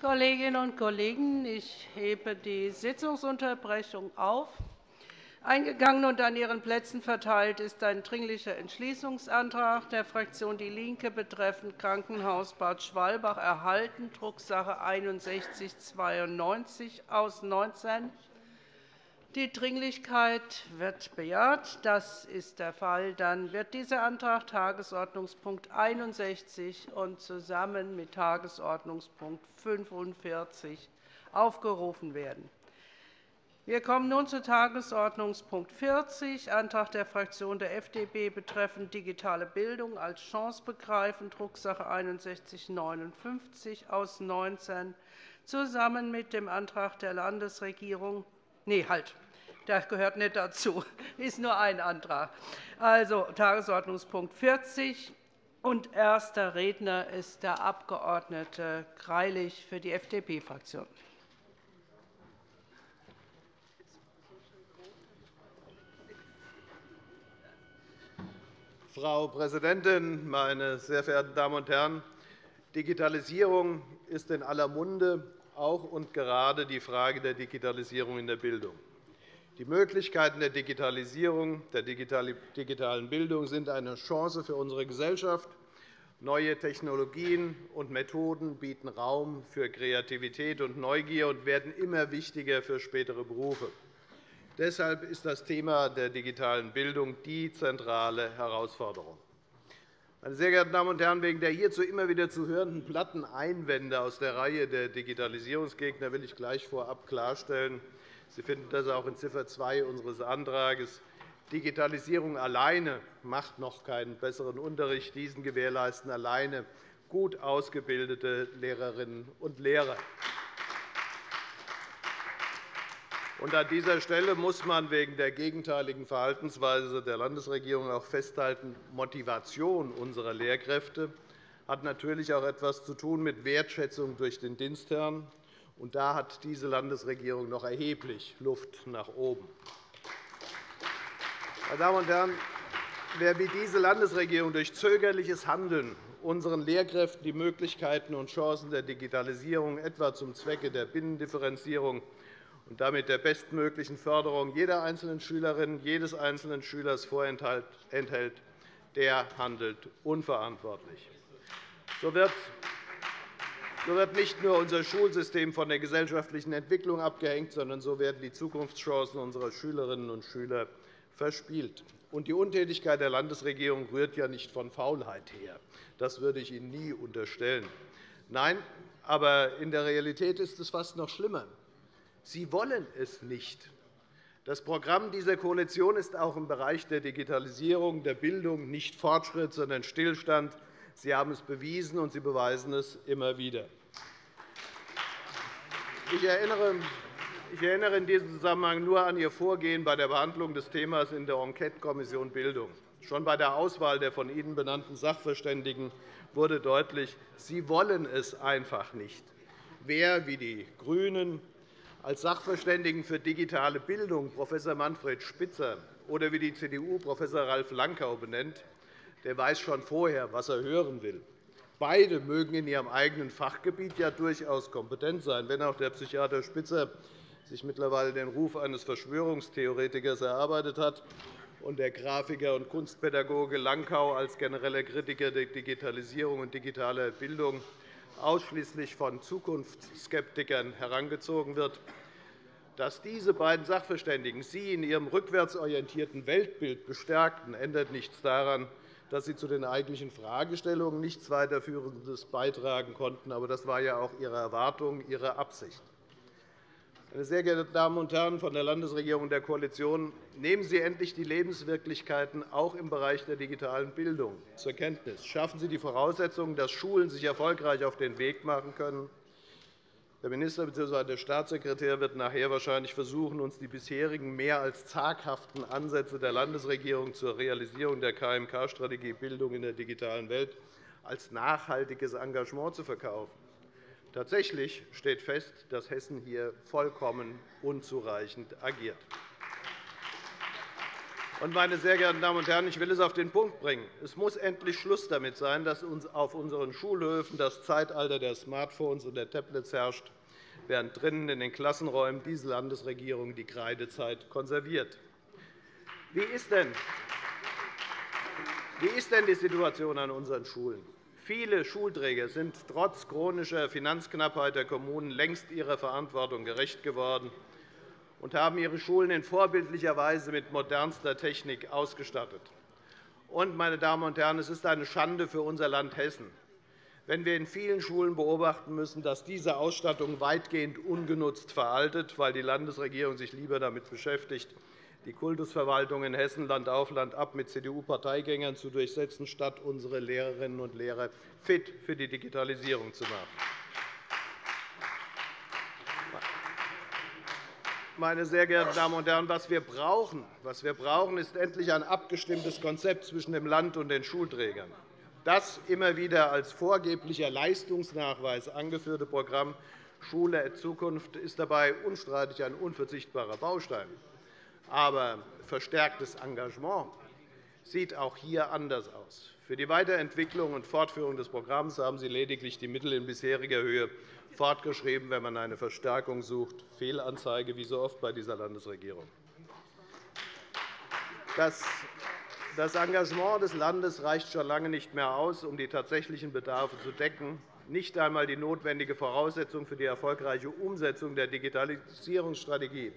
Kolleginnen und Kollegen, ich hebe die Sitzungsunterbrechung auf. Eingegangen und an Ihren Plätzen verteilt ist ein Dringlicher Entschließungsantrag der Fraktion DIE LINKE betreffend Krankenhaus Bad Schwalbach erhalten, Drucksache 19 /6192 aus 19. Die Dringlichkeit wird bejaht. Das ist der Fall. Dann wird dieser Antrag Tagesordnungspunkt 61 und zusammen mit Tagesordnungspunkt 45 aufgerufen werden. Wir kommen nun zu Tagesordnungspunkt 40, Antrag der Fraktion der FDP betreffend digitale Bildung als Chance begreifen, Drucksache 19 /6159 aus 19, zusammen mit dem Antrag der Landesregierung Nee, halt. Das gehört nicht dazu. Das ist nur ein Antrag. Also Tagesordnungspunkt 40. Und erster Redner ist der Abg. Greilich für die FDP-Fraktion. Frau Präsidentin, meine sehr verehrten Damen und Herren! Digitalisierung ist in aller Munde auch und gerade die Frage der Digitalisierung in der Bildung. Die Möglichkeiten der Digitalisierung, der digitalen Bildung sind eine Chance für unsere Gesellschaft. Neue Technologien und Methoden bieten Raum für Kreativität und Neugier und werden immer wichtiger für spätere Berufe. Deshalb ist das Thema der digitalen Bildung die zentrale Herausforderung. Meine sehr geehrten Damen und Herren, wegen der hierzu immer wieder zu hörenden platten Einwände aus der Reihe der Digitalisierungsgegner will ich gleich vorab klarstellen, Sie finden das auch in Ziffer 2 unseres Antrags. Digitalisierung alleine macht noch keinen besseren Unterricht. Diesen gewährleisten alleine gut ausgebildete Lehrerinnen und Lehrer. An dieser Stelle muss man wegen der gegenteiligen Verhaltensweise der Landesregierung auch festhalten, Motivation unserer Lehrkräfte hat natürlich auch etwas zu tun mit Wertschätzung durch den Dienstherrn. Und da hat diese Landesregierung noch erheblich Luft nach oben. Meine Damen und Herren, wer wie diese Landesregierung durch zögerliches Handeln unseren Lehrkräften die Möglichkeiten und Chancen der Digitalisierung etwa zum Zwecke der Binnendifferenzierung und damit der bestmöglichen Förderung jeder einzelnen Schülerin, jedes einzelnen Schülers vorenthält, der handelt unverantwortlich. So wird so wird nicht nur unser Schulsystem von der gesellschaftlichen Entwicklung abgehängt, sondern so werden die Zukunftschancen unserer Schülerinnen und Schüler verspielt. Und die Untätigkeit der Landesregierung rührt ja nicht von Faulheit her. Das würde ich Ihnen nie unterstellen. Nein, aber in der Realität ist es fast noch schlimmer. Sie wollen es nicht. Das Programm dieser Koalition ist auch im Bereich der Digitalisierung der Bildung nicht Fortschritt, sondern Stillstand. Sie haben es bewiesen, und Sie beweisen es immer wieder. Ich erinnere in diesem Zusammenhang nur an Ihr Vorgehen bei der Behandlung des Themas in der Enquetekommission Bildung. Schon bei der Auswahl der von Ihnen benannten Sachverständigen wurde deutlich, Sie wollen es einfach nicht. Wer wie die GRÜNEN als Sachverständigen für digitale Bildung Prof. Manfred Spitzer oder wie die CDU Prof. Ralf Lankau benennt, der weiß schon vorher, was er hören will. Beide mögen in ihrem eigenen Fachgebiet ja durchaus kompetent sein, wenn auch der Psychiater Spitzer sich mittlerweile den Ruf eines Verschwörungstheoretikers erarbeitet hat und der Grafiker und Kunstpädagoge Lankau als genereller Kritiker der Digitalisierung und digitaler Bildung ausschließlich von Zukunftsskeptikern herangezogen wird. Dass diese beiden Sachverständigen Sie in Ihrem rückwärtsorientierten Weltbild bestärkten, ändert nichts daran, dass Sie zu den eigentlichen Fragestellungen nichts weiterführendes beitragen konnten. Aber das war ja auch Ihre Erwartung, Ihre Absicht. Meine sehr geehrten Damen und Herren von der Landesregierung und der Koalition, nehmen Sie endlich die Lebenswirklichkeiten auch im Bereich der digitalen Bildung zur Kenntnis. Schaffen Sie die Voraussetzungen, dass Schulen sich erfolgreich auf den Weg machen können. Der Minister bzw. der Staatssekretär wird nachher wahrscheinlich versuchen, uns die bisherigen mehr als zaghaften Ansätze der Landesregierung zur Realisierung der KMK-Strategie Bildung in der digitalen Welt als nachhaltiges Engagement zu verkaufen. Tatsächlich steht fest, dass Hessen hier vollkommen unzureichend agiert. Meine sehr geehrten Damen und Herren, ich will es auf den Punkt bringen. Es muss endlich Schluss damit sein, dass auf unseren Schulhöfen das Zeitalter der Smartphones und der Tablets herrscht, während drinnen in den Klassenräumen diese Landesregierung die Kreidezeit konserviert. Wie ist denn die Situation an unseren Schulen? Viele Schulträger sind trotz chronischer Finanzknappheit der Kommunen längst ihrer Verantwortung gerecht geworden und haben ihre Schulen in vorbildlicher Weise mit modernster Technik ausgestattet. Und, meine Damen und Herren, es ist eine Schande für unser Land Hessen, wenn wir in vielen Schulen beobachten müssen, dass diese Ausstattung weitgehend ungenutzt veraltet, weil die Landesregierung sich lieber damit beschäftigt, die Kultusverwaltung in Hessen Land auf Land ab mit CDU-Parteigängern zu durchsetzen, statt unsere Lehrerinnen und Lehrer fit für die Digitalisierung zu machen. meine sehr geehrten Damen und Herren, was wir brauchen, was wir brauchen ist endlich ein abgestimmtes Konzept zwischen dem Land und den Schulträgern. Das immer wieder als vorgeblicher Leistungsnachweis angeführte Programm Schule Zukunft ist dabei unstreitig ein unverzichtbarer Baustein. Aber verstärktes Engagement sieht auch hier anders aus. Für die Weiterentwicklung und Fortführung des Programms haben Sie lediglich die Mittel in bisheriger Höhe fortgeschrieben, wenn man eine Verstärkung sucht. Fehlanzeige, wie so oft bei dieser Landesregierung. Das Engagement des Landes reicht schon lange nicht mehr aus, um die tatsächlichen Bedarfe zu decken. Nicht einmal die notwendige Voraussetzung für die erfolgreiche Umsetzung der Digitalisierungsstrategie,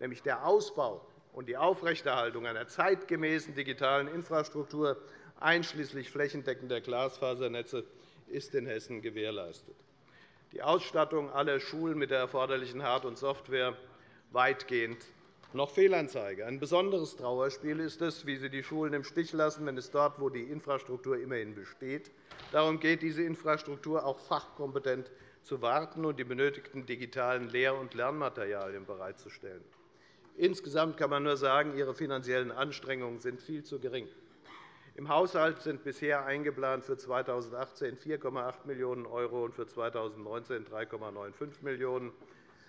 nämlich der Ausbau und die Aufrechterhaltung einer zeitgemäßen digitalen Infrastruktur einschließlich flächendeckender Glasfasernetze, ist in Hessen gewährleistet die Ausstattung aller Schulen mit der erforderlichen Hard- und Software weitgehend noch Fehlanzeige. Ein besonderes Trauerspiel ist es, wie Sie die Schulen im Stich lassen, wenn es dort, wo die Infrastruktur immerhin besteht, darum geht, diese Infrastruktur auch fachkompetent zu warten und die benötigten digitalen Lehr- und Lernmaterialien bereitzustellen. Insgesamt kann man nur sagen, Ihre finanziellen Anstrengungen sind viel zu gering. Im Haushalt sind bisher eingeplant für 2018 4,8 Millionen € und für 2019 3,95 Millionen €.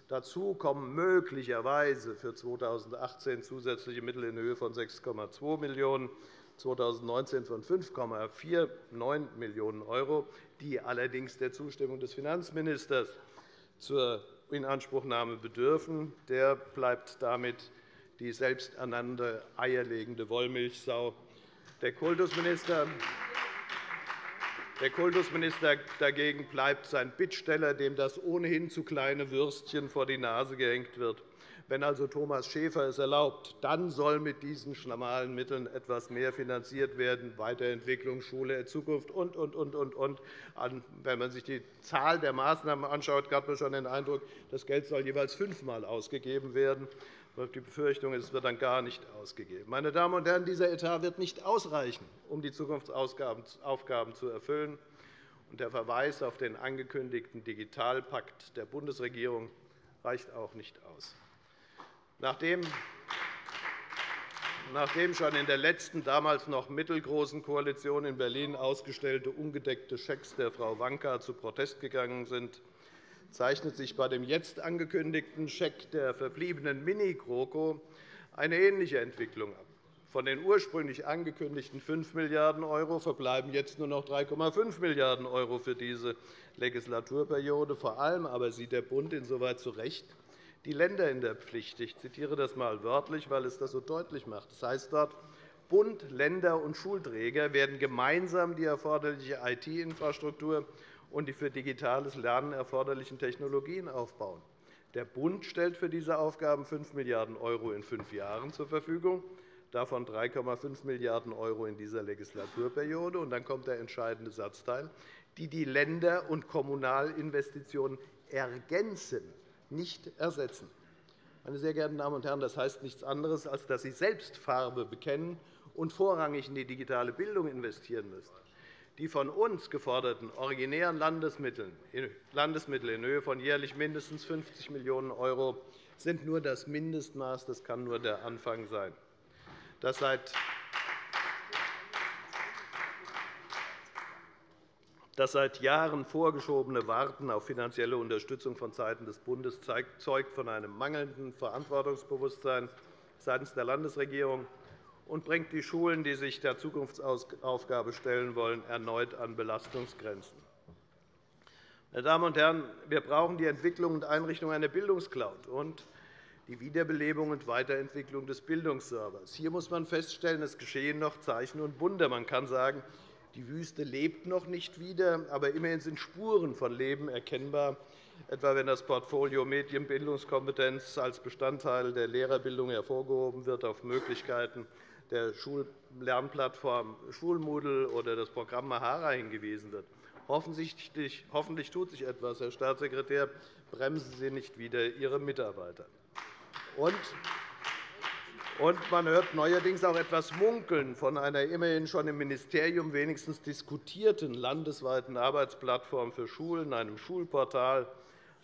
Dazu kommen möglicherweise für 2018 zusätzliche Mittel in Höhe von 6,2 Millionen €, 2019 von 5,49 Millionen €, die allerdings der Zustimmung des Finanzministers zur Inanspruchnahme bedürfen. Der bleibt damit die selbsternannte eierlegende Wollmilchsau der Kultusminister der Kultusminister dagegen bleibt sein Bittsteller, dem das ohnehin zu kleine Würstchen vor die Nase gehängt wird. Wenn also Thomas Schäfer es erlaubt, dann soll mit diesen schmalen Mitteln etwas mehr finanziert werden, Weiterentwicklung, Schule Zukunft und, und, und, und, und. Wenn man sich die Zahl der Maßnahmen anschaut, hat man schon den Eindruck, das Geld soll jeweils fünfmal ausgegeben werden. Die Befürchtung ist, es wird dann gar nicht ausgegeben. Meine Damen und Herren, dieser Etat wird nicht ausreichen, um die Zukunftsaufgaben zu erfüllen. Der Verweis auf den angekündigten Digitalpakt der Bundesregierung reicht auch nicht aus. Nachdem schon in der letzten, damals noch mittelgroßen Koalition in Berlin ausgestellte ungedeckte Schecks der Frau Wanka zu Protest gegangen sind, zeichnet sich bei dem jetzt angekündigten Scheck der verbliebenen Mini-GroKo eine ähnliche Entwicklung ab. Von den ursprünglich angekündigten 5 Milliarden € verbleiben jetzt nur noch 3,5 Milliarden € für diese Legislaturperiode. Vor allem aber sieht der Bund insoweit zu Recht die Länder in der Pflicht. Ich zitiere das einmal wörtlich, weil es das so deutlich macht. Das heißt dort, Bund, Länder und Schulträger werden gemeinsam die erforderliche IT-Infrastruktur und die für digitales Lernen erforderlichen Technologien aufbauen. Der Bund stellt für diese Aufgaben 5 Milliarden € in fünf Jahren zur Verfügung, davon 3,5 Milliarden € in dieser Legislaturperiode. Und dann kommt der entscheidende Satzteil, die die Länder- und Kommunalinvestitionen ergänzen, nicht ersetzen. Meine sehr geehrten Damen und Herren, das heißt nichts anderes, als dass Sie selbst Farbe bekennen und vorrangig in die digitale Bildung investieren müssen. Die von uns geforderten originären Landesmittel in Höhe von jährlich mindestens 50 Millionen € sind nur das Mindestmaß. Das kann nur der Anfang sein. Das seit Das seit Jahren vorgeschobene Warten auf finanzielle Unterstützung vonseiten des Bundes zeugt von einem mangelnden Verantwortungsbewusstsein seitens der Landesregierung und bringt die Schulen, die sich der Zukunftsaufgabe stellen wollen, erneut an Belastungsgrenzen. Meine Damen und Herren, wir brauchen die Entwicklung und Einrichtung einer Bildungscloud und die Wiederbelebung und Weiterentwicklung des Bildungsservers. Hier muss man feststellen, es geschehen noch Zeichen und Wunder. Man kann sagen, die Wüste lebt noch nicht wieder, aber immerhin sind Spuren von Leben erkennbar, etwa wenn das Portfolio Medienbildungskompetenz als Bestandteil der Lehrerbildung hervorgehoben wird, auf Möglichkeiten der Schullernplattform Schulmoodle oder das Programm Mahara hingewiesen wird. Hoffentlich, tut sich etwas, Herr Staatssekretär. Bremsen Sie nicht wieder Ihre Mitarbeiter. Und man hört neuerdings auch etwas Munkeln von einer immerhin schon im Ministerium wenigstens diskutierten landesweiten Arbeitsplattform für Schulen, einem Schulportal,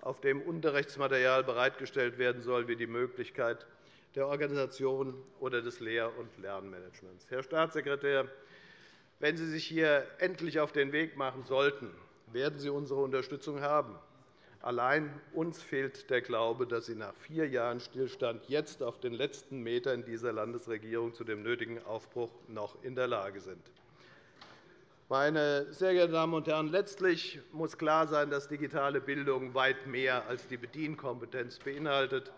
auf dem Unterrichtsmaterial bereitgestellt werden soll, wie die Möglichkeit der Organisation oder des Lehr- und Lernmanagements. Herr Staatssekretär, wenn Sie sich hier endlich auf den Weg machen sollten, werden Sie unsere Unterstützung haben. Allein uns fehlt der Glaube, dass Sie nach vier Jahren Stillstand jetzt auf den letzten Metern dieser Landesregierung zu dem nötigen Aufbruch noch in der Lage sind. Meine sehr geehrten Damen und Herren, letztlich muss klar sein, dass digitale Bildung weit mehr als die Bedienkompetenz beinhaltet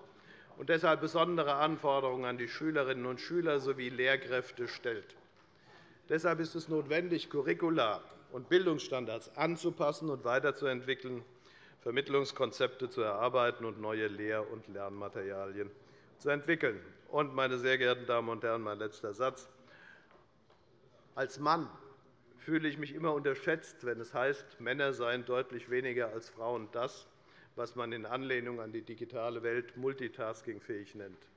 und deshalb besondere Anforderungen an die Schülerinnen und Schüler sowie Lehrkräfte stellt. Deshalb ist es notwendig, Curricula und Bildungsstandards anzupassen und weiterzuentwickeln, Vermittlungskonzepte zu erarbeiten und neue Lehr- und Lernmaterialien zu entwickeln. Und, meine sehr geehrten Damen und Herren, mein letzter Satz. Als Mann fühle ich mich immer unterschätzt, wenn es heißt, Männer seien deutlich weniger als Frauen das, was man in Anlehnung an die digitale Welt multitaskingfähig nennt.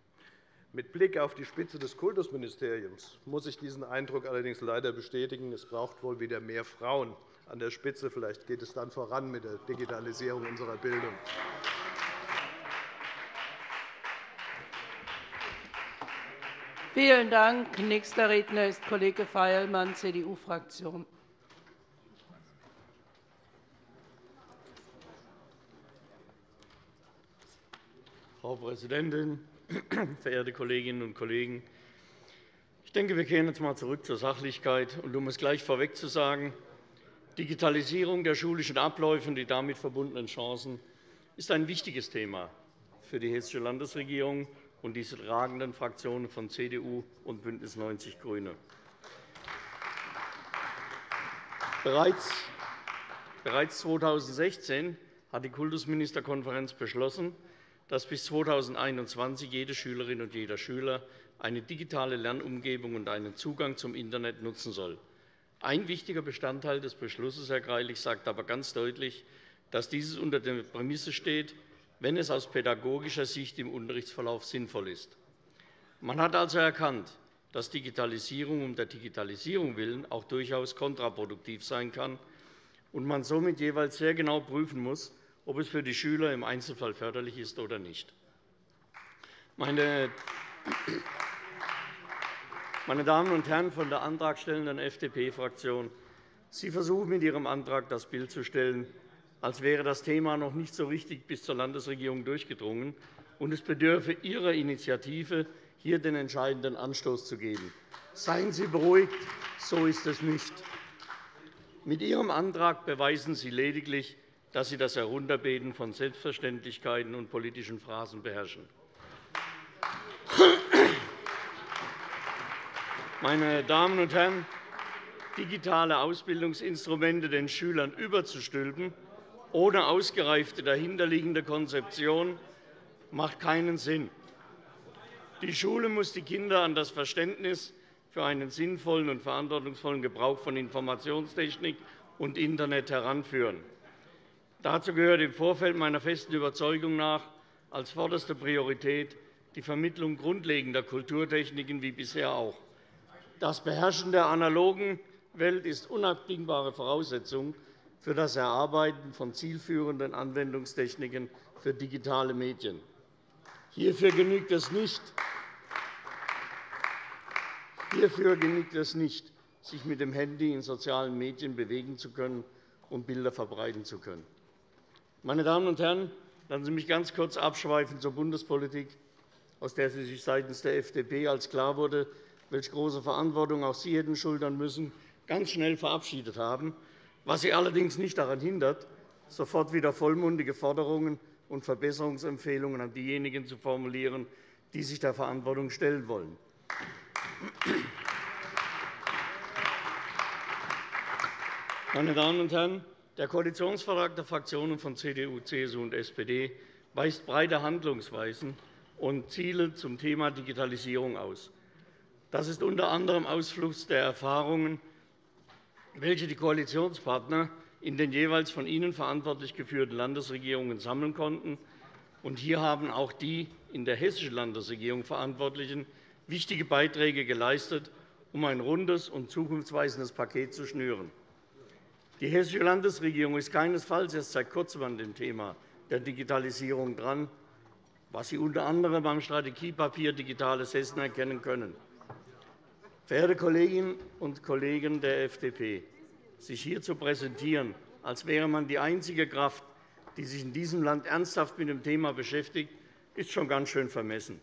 Mit Blick auf die Spitze des Kultusministeriums muss ich diesen Eindruck allerdings leider bestätigen. Es braucht wohl wieder mehr Frauen an der Spitze. Vielleicht geht es dann voran mit der Digitalisierung unserer Bildung. Vielen Dank. Nächster Redner ist Kollege Feilmann, CDU-Fraktion. Frau Präsidentin, verehrte Kolleginnen und Kollegen! Ich denke, wir kehren jetzt einmal zurück zur Sachlichkeit. Und um es gleich vorweg zu sagen, Digitalisierung der schulischen Abläufe und die damit verbundenen Chancen ist ein wichtiges Thema für die Hessische Landesregierung und diese tragenden Fraktionen von CDU und BÜNDNIS 90 die GRÜNE. Bereits 2016 hat die Kultusministerkonferenz beschlossen, dass bis 2021 jede Schülerin und jeder Schüler eine digitale Lernumgebung und einen Zugang zum Internet nutzen soll. Ein wichtiger Bestandteil des Beschlusses, Herr Greilich, sagt aber ganz deutlich, dass dieses unter der Prämisse steht, wenn es aus pädagogischer Sicht im Unterrichtsverlauf sinnvoll ist. Man hat also erkannt, dass Digitalisierung um der Digitalisierung willen auch durchaus kontraproduktiv sein kann und man somit jeweils sehr genau prüfen muss, ob es für die Schüler im Einzelfall förderlich ist oder nicht. Meine Damen und Herren von der antragstellenden FDP-Fraktion, Sie versuchen mit Ihrem Antrag das Bild zu stellen, als wäre das Thema noch nicht so richtig bis zur Landesregierung durchgedrungen, und es bedürfe Ihrer Initiative, hier den entscheidenden Anstoß zu geben. Seien Sie beruhigt, so ist es nicht. Mit Ihrem Antrag beweisen Sie lediglich, dass Sie das Herunterbeten von Selbstverständlichkeiten und politischen Phrasen beherrschen. Meine Damen und Herren, digitale Ausbildungsinstrumente den Schülern überzustülpen, ohne ausgereifte dahinterliegende Konzeption, macht keinen Sinn. Die Schule muss die Kinder an das Verständnis für einen sinnvollen und verantwortungsvollen Gebrauch von Informationstechnik und Internet heranführen. Dazu gehört im Vorfeld meiner festen Überzeugung nach als vorderste Priorität die Vermittlung grundlegender Kulturtechniken wie bisher auch. Das Beherrschen der analogen Welt ist unabdingbare Voraussetzung für das Erarbeiten von zielführenden Anwendungstechniken für digitale Medien. Hierfür genügt es nicht, Hierfür genügt es nicht, sich mit dem Handy in sozialen Medien bewegen zu können und Bilder verbreiten zu können. Meine Damen und Herren, lassen Sie mich ganz kurz abschweifen zur Bundespolitik, aus der Sie sich seitens der FDP, als klar wurde, welche große Verantwortung auch Sie hätten schultern müssen, ganz schnell verabschiedet haben, was Sie allerdings nicht daran hindert, sofort wieder vollmundige Forderungen und Verbesserungsempfehlungen an diejenigen zu formulieren, die sich der Verantwortung stellen wollen. Meine Damen und Herren, der Koalitionsvertrag der Fraktionen von CDU, CSU und SPD weist breite Handlungsweisen und Ziele zum Thema Digitalisierung aus. Das ist unter anderem Ausfluss der Erfahrungen, welche die Koalitionspartner in den jeweils von Ihnen verantwortlich geführten Landesregierungen sammeln konnten. hier haben auch die in der hessischen Landesregierung Verantwortlichen wichtige Beiträge geleistet, um ein rundes und zukunftsweisendes Paket zu schnüren. Die Hessische Landesregierung ist keinesfalls erst seit Kurzem an dem Thema der Digitalisierung dran, was Sie unter anderem beim Strategiepapier Digitales Hessen erkennen können. Verehrte Kolleginnen und Kollegen der FDP, sich hier zu präsentieren, als wäre man die einzige Kraft, die sich in diesem Land ernsthaft mit dem Thema beschäftigt, ist schon ganz schön vermessen.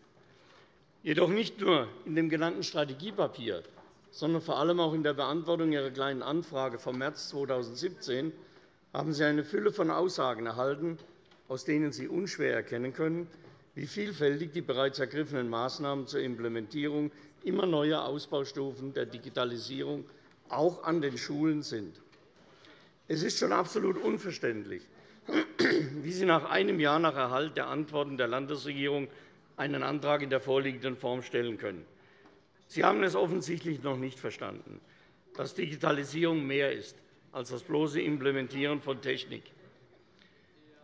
Jedoch nicht nur in dem genannten Strategiepapier sondern vor allem auch in der Beantwortung Ihrer Kleinen Anfrage vom März 2017 haben Sie eine Fülle von Aussagen erhalten, aus denen Sie unschwer erkennen können, wie vielfältig die bereits ergriffenen Maßnahmen zur Implementierung immer neuer Ausbaustufen der Digitalisierung auch an den Schulen sind. Es ist schon absolut unverständlich, wie Sie nach einem Jahr nach Erhalt der Antworten der Landesregierung einen Antrag in der vorliegenden Form stellen können. Sie haben es offensichtlich noch nicht verstanden, dass Digitalisierung mehr ist als das bloße Implementieren von Technik.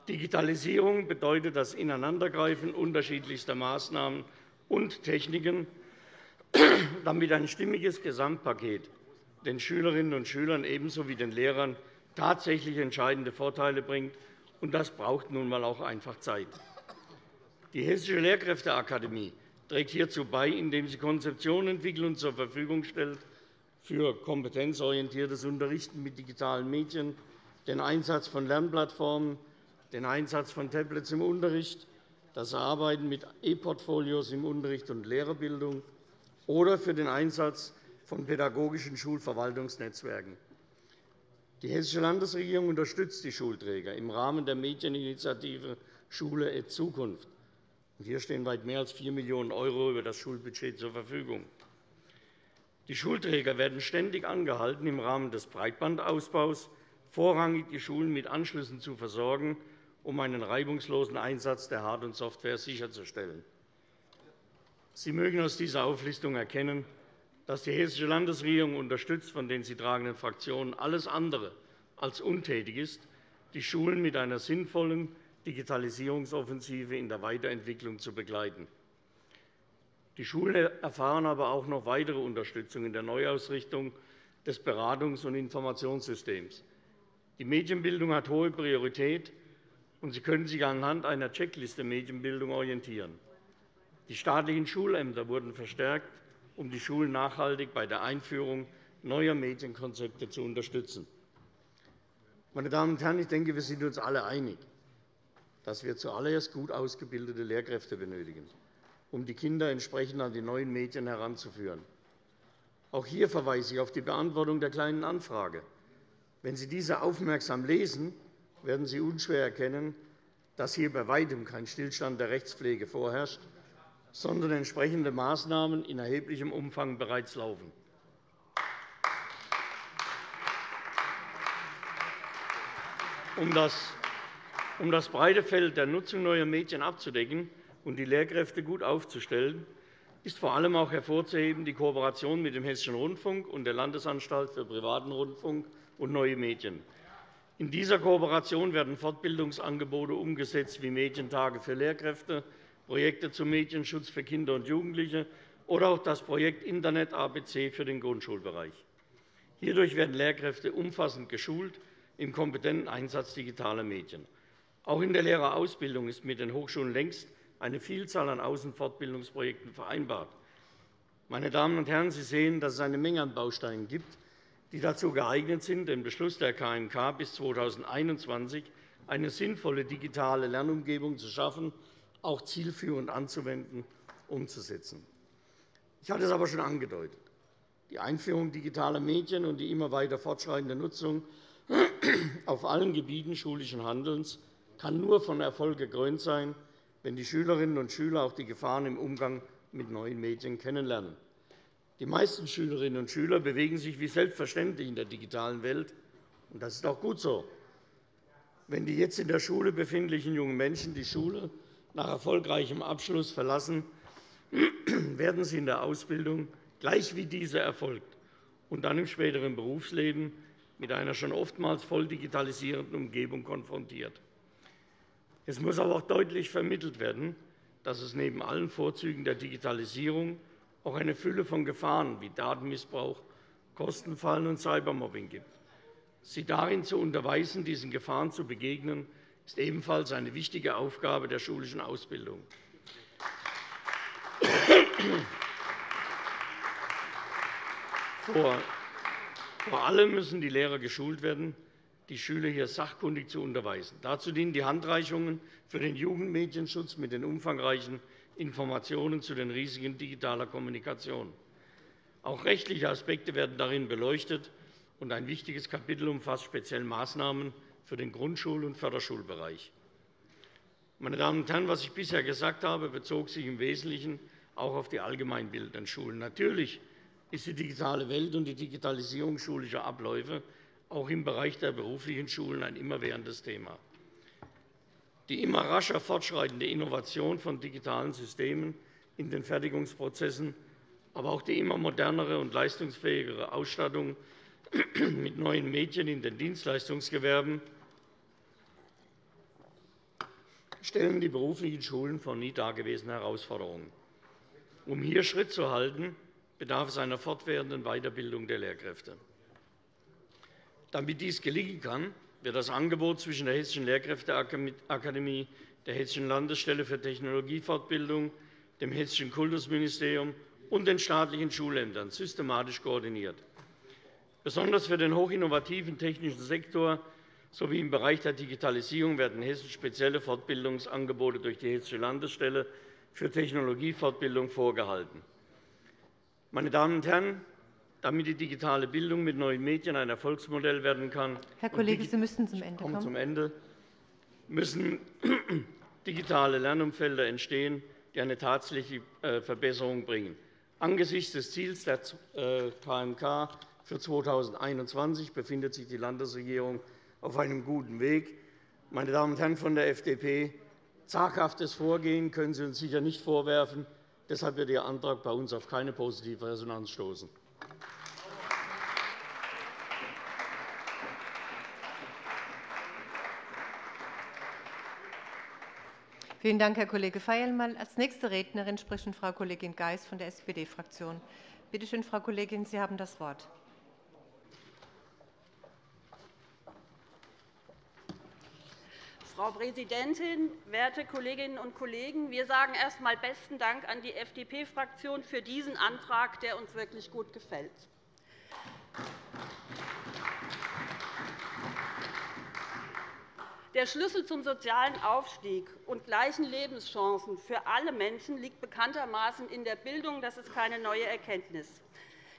Digitalisierung bedeutet das Ineinandergreifen unterschiedlichster Maßnahmen und Techniken, damit ein stimmiges Gesamtpaket den Schülerinnen und Schülern ebenso wie den Lehrern tatsächlich entscheidende Vorteile bringt. Und das braucht nun einmal auch einfach Zeit. Die Hessische Lehrkräfteakademie trägt hierzu bei, indem sie Konzeptionen entwickelt und zur Verfügung stellt für kompetenzorientiertes Unterrichten mit digitalen Medien, den Einsatz von Lernplattformen, den Einsatz von Tablets im Unterricht, das Arbeiten mit E-Portfolios im Unterricht und Lehrerbildung oder für den Einsatz von pädagogischen Schulverwaltungsnetzwerken. Die Hessische Landesregierung unterstützt die Schulträger im Rahmen der Medieninitiative Schule et Zukunft. Hier stehen weit mehr als 4 Millionen € über das Schulbudget zur Verfügung. Die Schulträger werden ständig angehalten, im Rahmen des Breitbandausbaus vorrangig die Schulen mit Anschlüssen zu versorgen, um einen reibungslosen Einsatz der Hard- und Software sicherzustellen. Sie mögen aus dieser Auflistung erkennen, dass die Hessische Landesregierung unterstützt von den sie tragenden Fraktionen alles andere als untätig ist, die Schulen mit einer sinnvollen Digitalisierungsoffensive in der Weiterentwicklung zu begleiten. Die Schulen erfahren aber auch noch weitere Unterstützung in der Neuausrichtung des Beratungs- und Informationssystems. Die Medienbildung hat hohe Priorität, und Sie können sich anhand einer Checkliste Medienbildung orientieren. Die staatlichen Schulämter wurden verstärkt, um die Schulen nachhaltig bei der Einführung neuer Medienkonzepte zu unterstützen. Meine Damen und Herren, ich denke, wir sind uns alle einig dass wir zuallererst gut ausgebildete Lehrkräfte benötigen, um die Kinder entsprechend an die neuen Medien heranzuführen. Auch hier verweise ich auf die Beantwortung der Kleinen Anfrage. Wenn Sie diese aufmerksam lesen, werden Sie unschwer erkennen, dass hier bei weitem kein Stillstand der Rechtspflege vorherrscht, sondern entsprechende Maßnahmen in erheblichem Umfang bereits laufen. Um das um das breite Feld der Nutzung neuer Medien abzudecken und die Lehrkräfte gut aufzustellen, ist vor allem auch hervorzuheben die Kooperation mit dem Hessischen Rundfunk und der Landesanstalt für privaten Rundfunk und neue Medien. In dieser Kooperation werden Fortbildungsangebote umgesetzt wie Medientage für Lehrkräfte, Projekte zum Medienschutz für Kinder und Jugendliche oder auch das Projekt Internet ABC für den Grundschulbereich. Hierdurch werden Lehrkräfte umfassend geschult im kompetenten Einsatz digitaler Medien. Auch in der Lehrerausbildung ist mit den Hochschulen längst eine Vielzahl an Außenfortbildungsprojekten vereinbart. Meine Damen und Herren, Sie sehen, dass es eine Menge an Bausteinen gibt, die dazu geeignet sind, den Beschluss der KMK bis 2021 eine sinnvolle digitale Lernumgebung zu schaffen, auch zielführend anzuwenden, umzusetzen. Ich hatte es aber schon angedeutet. Die Einführung digitaler Medien und die immer weiter fortschreitende Nutzung auf allen Gebieten schulischen Handelns kann nur von Erfolg gekrönt sein, wenn die Schülerinnen und Schüler auch die Gefahren im Umgang mit neuen Medien kennenlernen. Die meisten Schülerinnen und Schüler bewegen sich wie selbstverständlich in der digitalen Welt. und Das ist auch gut so. Wenn die jetzt in der Schule befindlichen jungen Menschen die Schule nach erfolgreichem Abschluss verlassen, werden sie in der Ausbildung, gleich wie diese erfolgt, und dann im späteren Berufsleben mit einer schon oftmals voll digitalisierenden Umgebung konfrontiert. Es muss aber auch deutlich vermittelt werden, dass es neben allen Vorzügen der Digitalisierung auch eine Fülle von Gefahren wie Datenmissbrauch, Kostenfallen und Cybermobbing gibt. Sie darin zu unterweisen, diesen Gefahren zu begegnen, ist ebenfalls eine wichtige Aufgabe der schulischen Ausbildung. Vor allem müssen die Lehrer geschult werden, die Schüler hier sachkundig zu unterweisen. Dazu dienen die Handreichungen für den Jugendmedienschutz mit den umfangreichen Informationen zu den Risiken digitaler Kommunikation. Auch rechtliche Aspekte werden darin beleuchtet, und ein wichtiges Kapitel umfasst speziell Maßnahmen für den Grundschul- und Förderschulbereich. Meine Damen und Herren, was ich bisher gesagt habe, bezog sich im Wesentlichen auch auf die allgemeinbildenden Schulen. Natürlich ist die digitale Welt und die Digitalisierung schulischer Abläufe auch im Bereich der beruflichen Schulen ein immerwährendes Thema. Die immer rascher fortschreitende Innovation von digitalen Systemen in den Fertigungsprozessen, aber auch die immer modernere und leistungsfähigere Ausstattung mit neuen Medien in den Dienstleistungsgewerben stellen die beruflichen Schulen vor nie dagewesene Herausforderungen. Um hier Schritt zu halten, bedarf es einer fortwährenden Weiterbildung der Lehrkräfte. Damit dies gelingen kann, wird das Angebot zwischen der Hessischen Lehrkräfteakademie, der Hessischen Landesstelle für Technologiefortbildung, dem Hessischen Kultusministerium und den staatlichen Schulämtern systematisch koordiniert. Besonders für den hochinnovativen technischen Sektor sowie im Bereich der Digitalisierung werden Hessen spezielle Fortbildungsangebote durch die Hessische Landesstelle für Technologiefortbildung vorgehalten. Meine Damen und Herren, damit die digitale Bildung mit neuen Medien ein Erfolgsmodell werden kann, Herr Kollege, Sie müssen zum Ende kommen. Zum Ende müssen digitale Lernumfelder entstehen, die eine tatsächliche äh, Verbesserung bringen. Angesichts des Ziels der KMK für 2021 befindet sich die Landesregierung auf einem guten Weg. Meine Damen und Herren von der FDP, zaghaftes Vorgehen können Sie uns sicher nicht vorwerfen. Deshalb wird Ihr Antrag bei uns auf keine positive Resonanz stoßen. Vielen Dank, Herr Kollege Feierl. Als nächste Rednerin spricht Frau Kollegin Geis von der SPD-Fraktion. Bitte schön, Frau Kollegin, Sie haben das Wort. Frau Präsidentin, werte Kolleginnen und Kollegen! Wir sagen erst einmal besten Dank an die FDP-Fraktion für diesen Antrag, der uns wirklich gut gefällt. Der Schlüssel zum sozialen Aufstieg und gleichen Lebenschancen für alle Menschen liegt bekanntermaßen in der Bildung. Das ist keine neue Erkenntnis.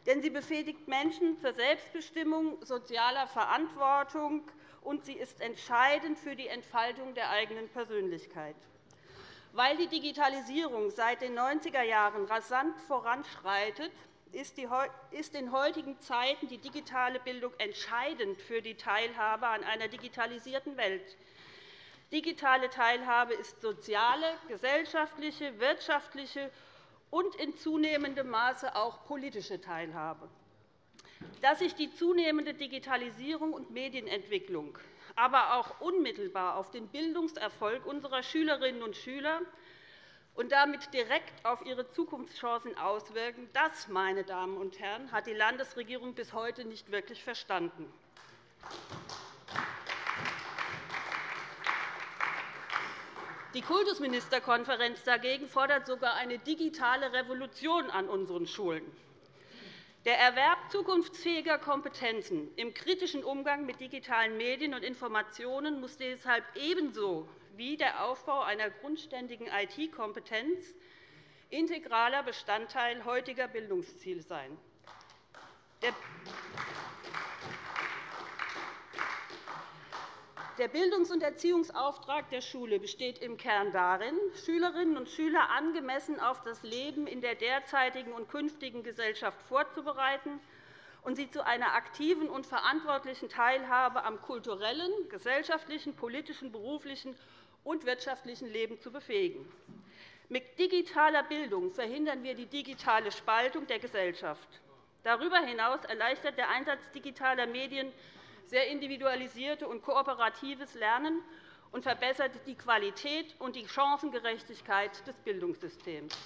Denn sie befähigt Menschen zur Selbstbestimmung, sozialer Verantwortung und sie ist entscheidend für die Entfaltung der eigenen Persönlichkeit. Weil die Digitalisierung seit den 90er Jahren rasant voranschreitet, ist in heutigen Zeiten die digitale Bildung entscheidend für die Teilhabe an einer digitalisierten Welt. Digitale Teilhabe ist soziale, gesellschaftliche, wirtschaftliche und in zunehmendem Maße auch politische Teilhabe dass sich die zunehmende Digitalisierung und Medienentwicklung aber auch unmittelbar auf den Bildungserfolg unserer Schülerinnen und Schüler und damit direkt auf ihre Zukunftschancen auswirken, das, meine Damen und Herren, hat die Landesregierung bis heute nicht wirklich verstanden. Die Kultusministerkonferenz dagegen fordert sogar eine digitale Revolution an unseren Schulen. Der Erwerb zukunftsfähiger Kompetenzen im kritischen Umgang mit digitalen Medien und Informationen muss deshalb ebenso wie der Aufbau einer grundständigen IT-Kompetenz integraler Bestandteil heutiger Bildungsziele sein. Der Bildungs- und Erziehungsauftrag der Schule besteht im Kern darin, Schülerinnen und Schüler angemessen auf das Leben in der derzeitigen und künftigen Gesellschaft vorzubereiten und sie zu einer aktiven und verantwortlichen Teilhabe am kulturellen, gesellschaftlichen, politischen, beruflichen und wirtschaftlichen Leben zu befähigen. Mit digitaler Bildung verhindern wir die digitale Spaltung der Gesellschaft. Darüber hinaus erleichtert der Einsatz digitaler Medien sehr individualisierte und kooperatives Lernen und verbessert die Qualität und die Chancengerechtigkeit des Bildungssystems.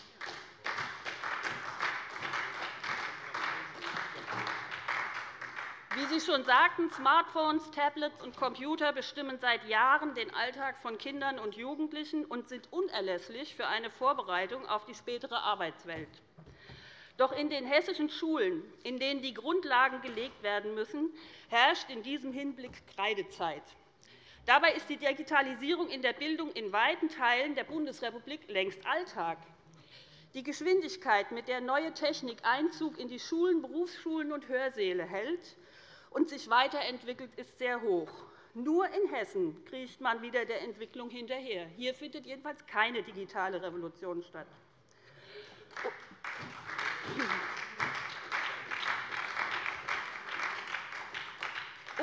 Wie Sie schon sagten, Smartphones, Tablets und Computer bestimmen seit Jahren den Alltag von Kindern und Jugendlichen und sind unerlässlich für eine Vorbereitung auf die spätere Arbeitswelt. Doch in den hessischen Schulen, in denen die Grundlagen gelegt werden müssen, herrscht in diesem Hinblick Kreidezeit. Dabei ist die Digitalisierung in der Bildung in weiten Teilen der Bundesrepublik längst Alltag. Die Geschwindigkeit, mit der neue Technik Einzug in die Schulen, Berufsschulen und Hörsäle hält und sich weiterentwickelt, ist sehr hoch. Nur in Hessen kriecht man wieder der Entwicklung hinterher. Hier findet jedenfalls keine digitale Revolution statt.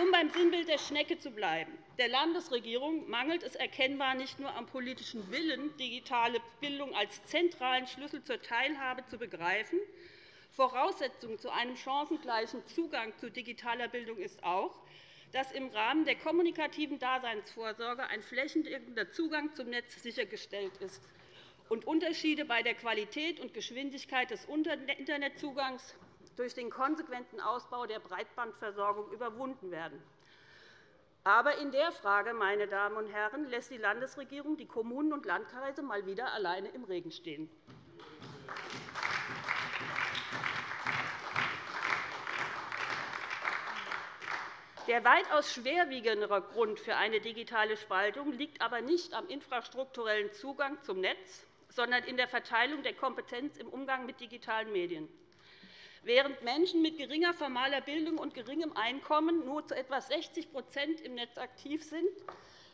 Um beim Sinnbild der Schnecke zu bleiben. Der Landesregierung mangelt es erkennbar nicht nur am politischen Willen, digitale Bildung als zentralen Schlüssel zur Teilhabe zu begreifen. Voraussetzung zu einem chancengleichen Zugang zu digitaler Bildung ist auch, dass im Rahmen der kommunikativen Daseinsvorsorge ein flächendeckender Zugang zum Netz sichergestellt ist und Unterschiede bei der Qualität und Geschwindigkeit des Internetzugangs durch den konsequenten Ausbau der Breitbandversorgung überwunden werden. Aber in der Frage, meine Damen und Herren, lässt die Landesregierung die Kommunen und Landkreise mal wieder alleine im Regen stehen. Der weitaus schwerwiegendere Grund für eine digitale Spaltung liegt aber nicht am infrastrukturellen Zugang zum Netz, sondern in der Verteilung der Kompetenz im Umgang mit digitalen Medien. Während Menschen mit geringer formaler Bildung und geringem Einkommen nur zu etwa 60% im Netz aktiv sind,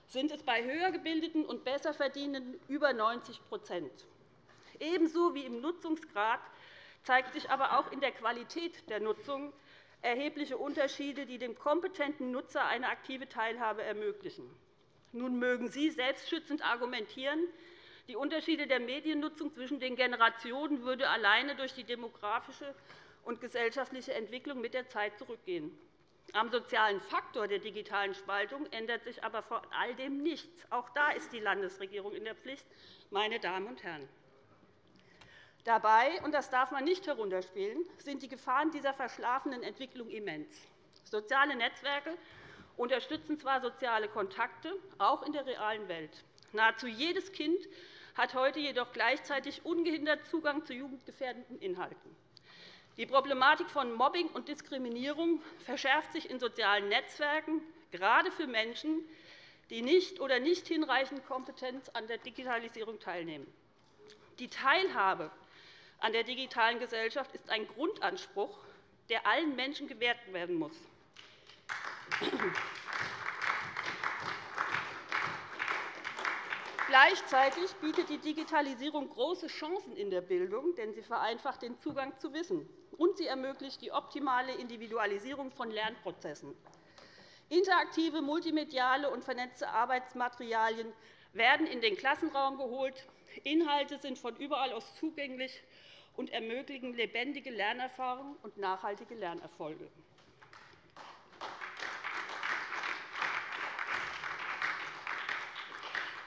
sind es bei höher gebildeten und besser verdienenden über 90% Ebenso wie im Nutzungsgrad zeigt sich aber auch in der Qualität der Nutzung erhebliche Unterschiede, die dem kompetenten Nutzer eine aktive Teilhabe ermöglichen. Nun mögen Sie selbstschützend argumentieren, die Unterschiede der Mediennutzung zwischen den Generationen würde alleine durch die demografische und gesellschaftliche Entwicklung mit der Zeit zurückgehen. Am sozialen Faktor der digitalen Spaltung ändert sich aber vor all dem nichts. Auch da ist die Landesregierung in der Pflicht, meine Damen und Herren. Dabei, und das darf man nicht herunterspielen, sind die Gefahren dieser verschlafenen Entwicklung immens. Soziale Netzwerke unterstützen zwar soziale Kontakte, auch in der realen Welt. Nahezu jedes Kind hat heute jedoch gleichzeitig ungehindert Zugang zu jugendgefährdenden Inhalten. Die Problematik von Mobbing und Diskriminierung verschärft sich in sozialen Netzwerken, gerade für Menschen, die nicht oder nicht hinreichend Kompetenz an der Digitalisierung teilnehmen. Die Teilhabe an der digitalen Gesellschaft ist ein Grundanspruch, der allen Menschen gewährt werden muss. Gleichzeitig bietet die Digitalisierung große Chancen in der Bildung, denn sie vereinfacht den Zugang zu Wissen und sie ermöglicht die optimale Individualisierung von Lernprozessen. Interaktive, multimediale und vernetzte Arbeitsmaterialien werden in den Klassenraum geholt. Inhalte sind von überall aus zugänglich und ermöglichen lebendige Lernerfahrungen und nachhaltige Lernerfolge.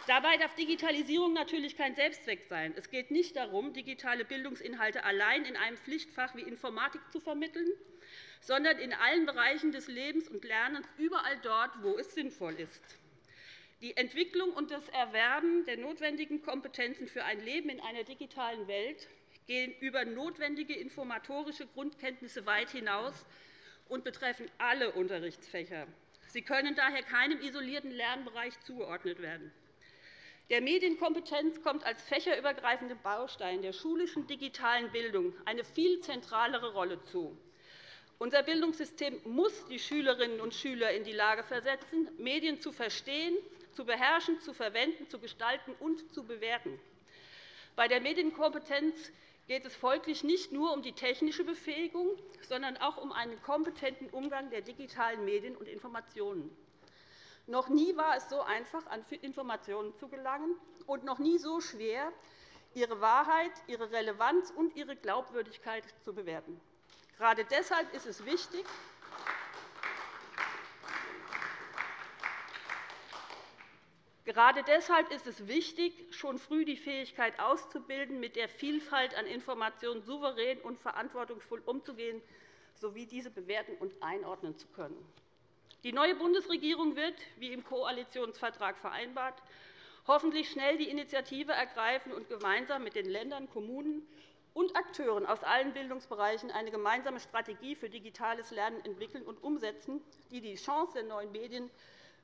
Dabei darf Digitalisierung natürlich kein Selbstzweck sein. Es geht nicht darum, digitale Bildungsinhalte allein in einem Pflichtfach wie Informatik zu vermitteln, sondern in allen Bereichen des Lebens und Lernens, überall dort, wo es sinnvoll ist. Die Entwicklung und das Erwerben der notwendigen Kompetenzen für ein Leben in einer digitalen Welt gehen über notwendige informatorische Grundkenntnisse weit hinaus und betreffen alle Unterrichtsfächer. Sie können daher keinem isolierten Lernbereich zugeordnet werden. Der Medienkompetenz kommt als fächerübergreifender Baustein der schulischen digitalen Bildung eine viel zentralere Rolle zu. Unser Bildungssystem muss die Schülerinnen und Schüler in die Lage versetzen, Medien zu verstehen, zu beherrschen, zu verwenden, zu gestalten und zu bewerten. Bei der Medienkompetenz geht es folglich nicht nur um die technische Befähigung, sondern auch um einen kompetenten Umgang der digitalen Medien und Informationen. Noch nie war es so einfach, an Informationen zu gelangen, und noch nie so schwer, ihre Wahrheit, ihre Relevanz und ihre Glaubwürdigkeit zu bewerten. Gerade deshalb ist es wichtig, Gerade deshalb ist es wichtig, schon früh die Fähigkeit auszubilden, mit der Vielfalt an Informationen souverän und verantwortungsvoll umzugehen, sowie diese bewerten und einordnen zu können. Die neue Bundesregierung wird, wie im Koalitionsvertrag vereinbart, hoffentlich schnell die Initiative ergreifen und gemeinsam mit den Ländern, Kommunen und Akteuren aus allen Bildungsbereichen eine gemeinsame Strategie für digitales Lernen entwickeln und umsetzen, die die Chance der neuen Medien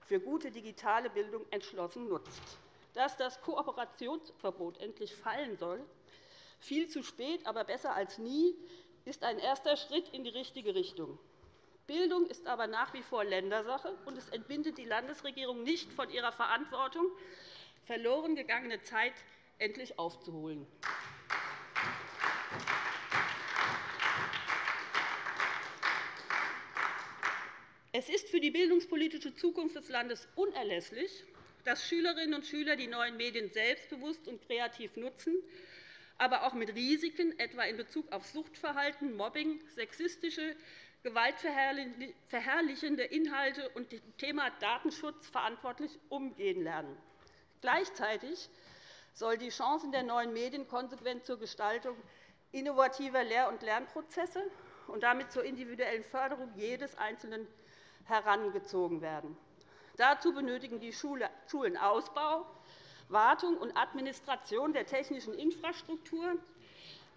für gute digitale Bildung entschlossen nutzt. Dass das Kooperationsverbot endlich fallen soll, viel zu spät, aber besser als nie, ist ein erster Schritt in die richtige Richtung. Bildung ist aber nach wie vor Ländersache, und es entbindet die Landesregierung nicht von ihrer Verantwortung, verloren gegangene Zeit endlich aufzuholen. Es ist für die bildungspolitische Zukunft des Landes unerlässlich, dass Schülerinnen und Schüler die neuen Medien selbstbewusst und kreativ nutzen, aber auch mit Risiken, etwa in Bezug auf Suchtverhalten, Mobbing, sexistische, gewaltverherrlichende Inhalte und dem Thema Datenschutz verantwortlich umgehen lernen. Gleichzeitig soll die Chancen der neuen Medien konsequent zur Gestaltung innovativer Lehr- und Lernprozesse und damit zur individuellen Förderung jedes Einzelnen herangezogen werden. Dazu benötigen die Schulen Ausbau, Wartung und Administration der technischen Infrastruktur,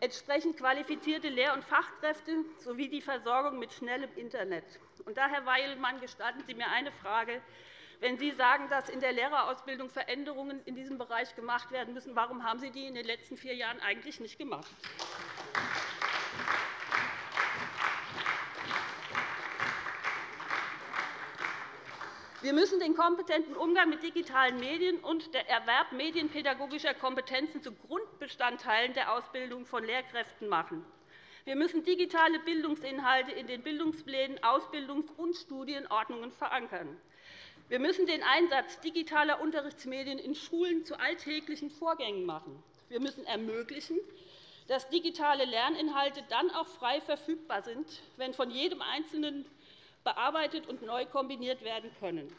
entsprechend qualifizierte Lehr- und Fachkräfte sowie die Versorgung mit schnellem Internet. Und da, Herr Weilmann, gestatten Sie mir eine Frage. Wenn Sie sagen, dass in der Lehrerausbildung Veränderungen in diesem Bereich gemacht werden müssen, warum haben Sie die in den letzten vier Jahren eigentlich nicht gemacht? Wir müssen den kompetenten Umgang mit digitalen Medien und der Erwerb medienpädagogischer Kompetenzen zu Grundbestandteilen der Ausbildung von Lehrkräften machen. Wir müssen digitale Bildungsinhalte in den Bildungsplänen, Ausbildungs- und Studienordnungen verankern. Wir müssen den Einsatz digitaler Unterrichtsmedien in Schulen zu alltäglichen Vorgängen machen. Wir müssen ermöglichen, dass digitale Lerninhalte dann auch frei verfügbar sind, wenn von jedem Einzelnen bearbeitet und neu kombiniert werden können.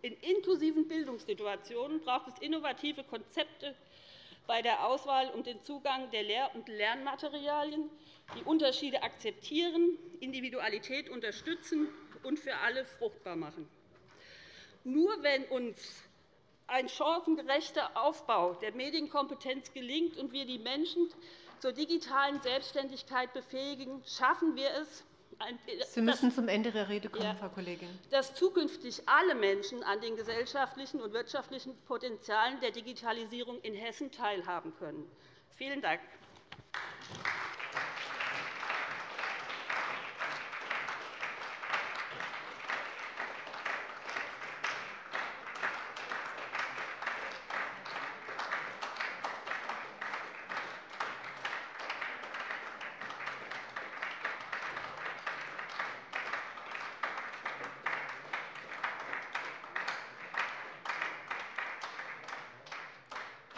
In inklusiven Bildungssituationen braucht es innovative Konzepte bei der Auswahl und den Zugang der Lehr- und Lernmaterialien, die Unterschiede akzeptieren, Individualität unterstützen und für alle fruchtbar machen. Nur wenn uns ein chancengerechter Aufbau der Medienkompetenz gelingt und wir die Menschen zur digitalen Selbstständigkeit befähigen, schaffen wir es, Sie müssen zum Ende der Rede kommen, Frau Kollegin. Dass zukünftig alle Menschen an den gesellschaftlichen und wirtschaftlichen Potenzialen der Digitalisierung in Hessen teilhaben können. Vielen Dank.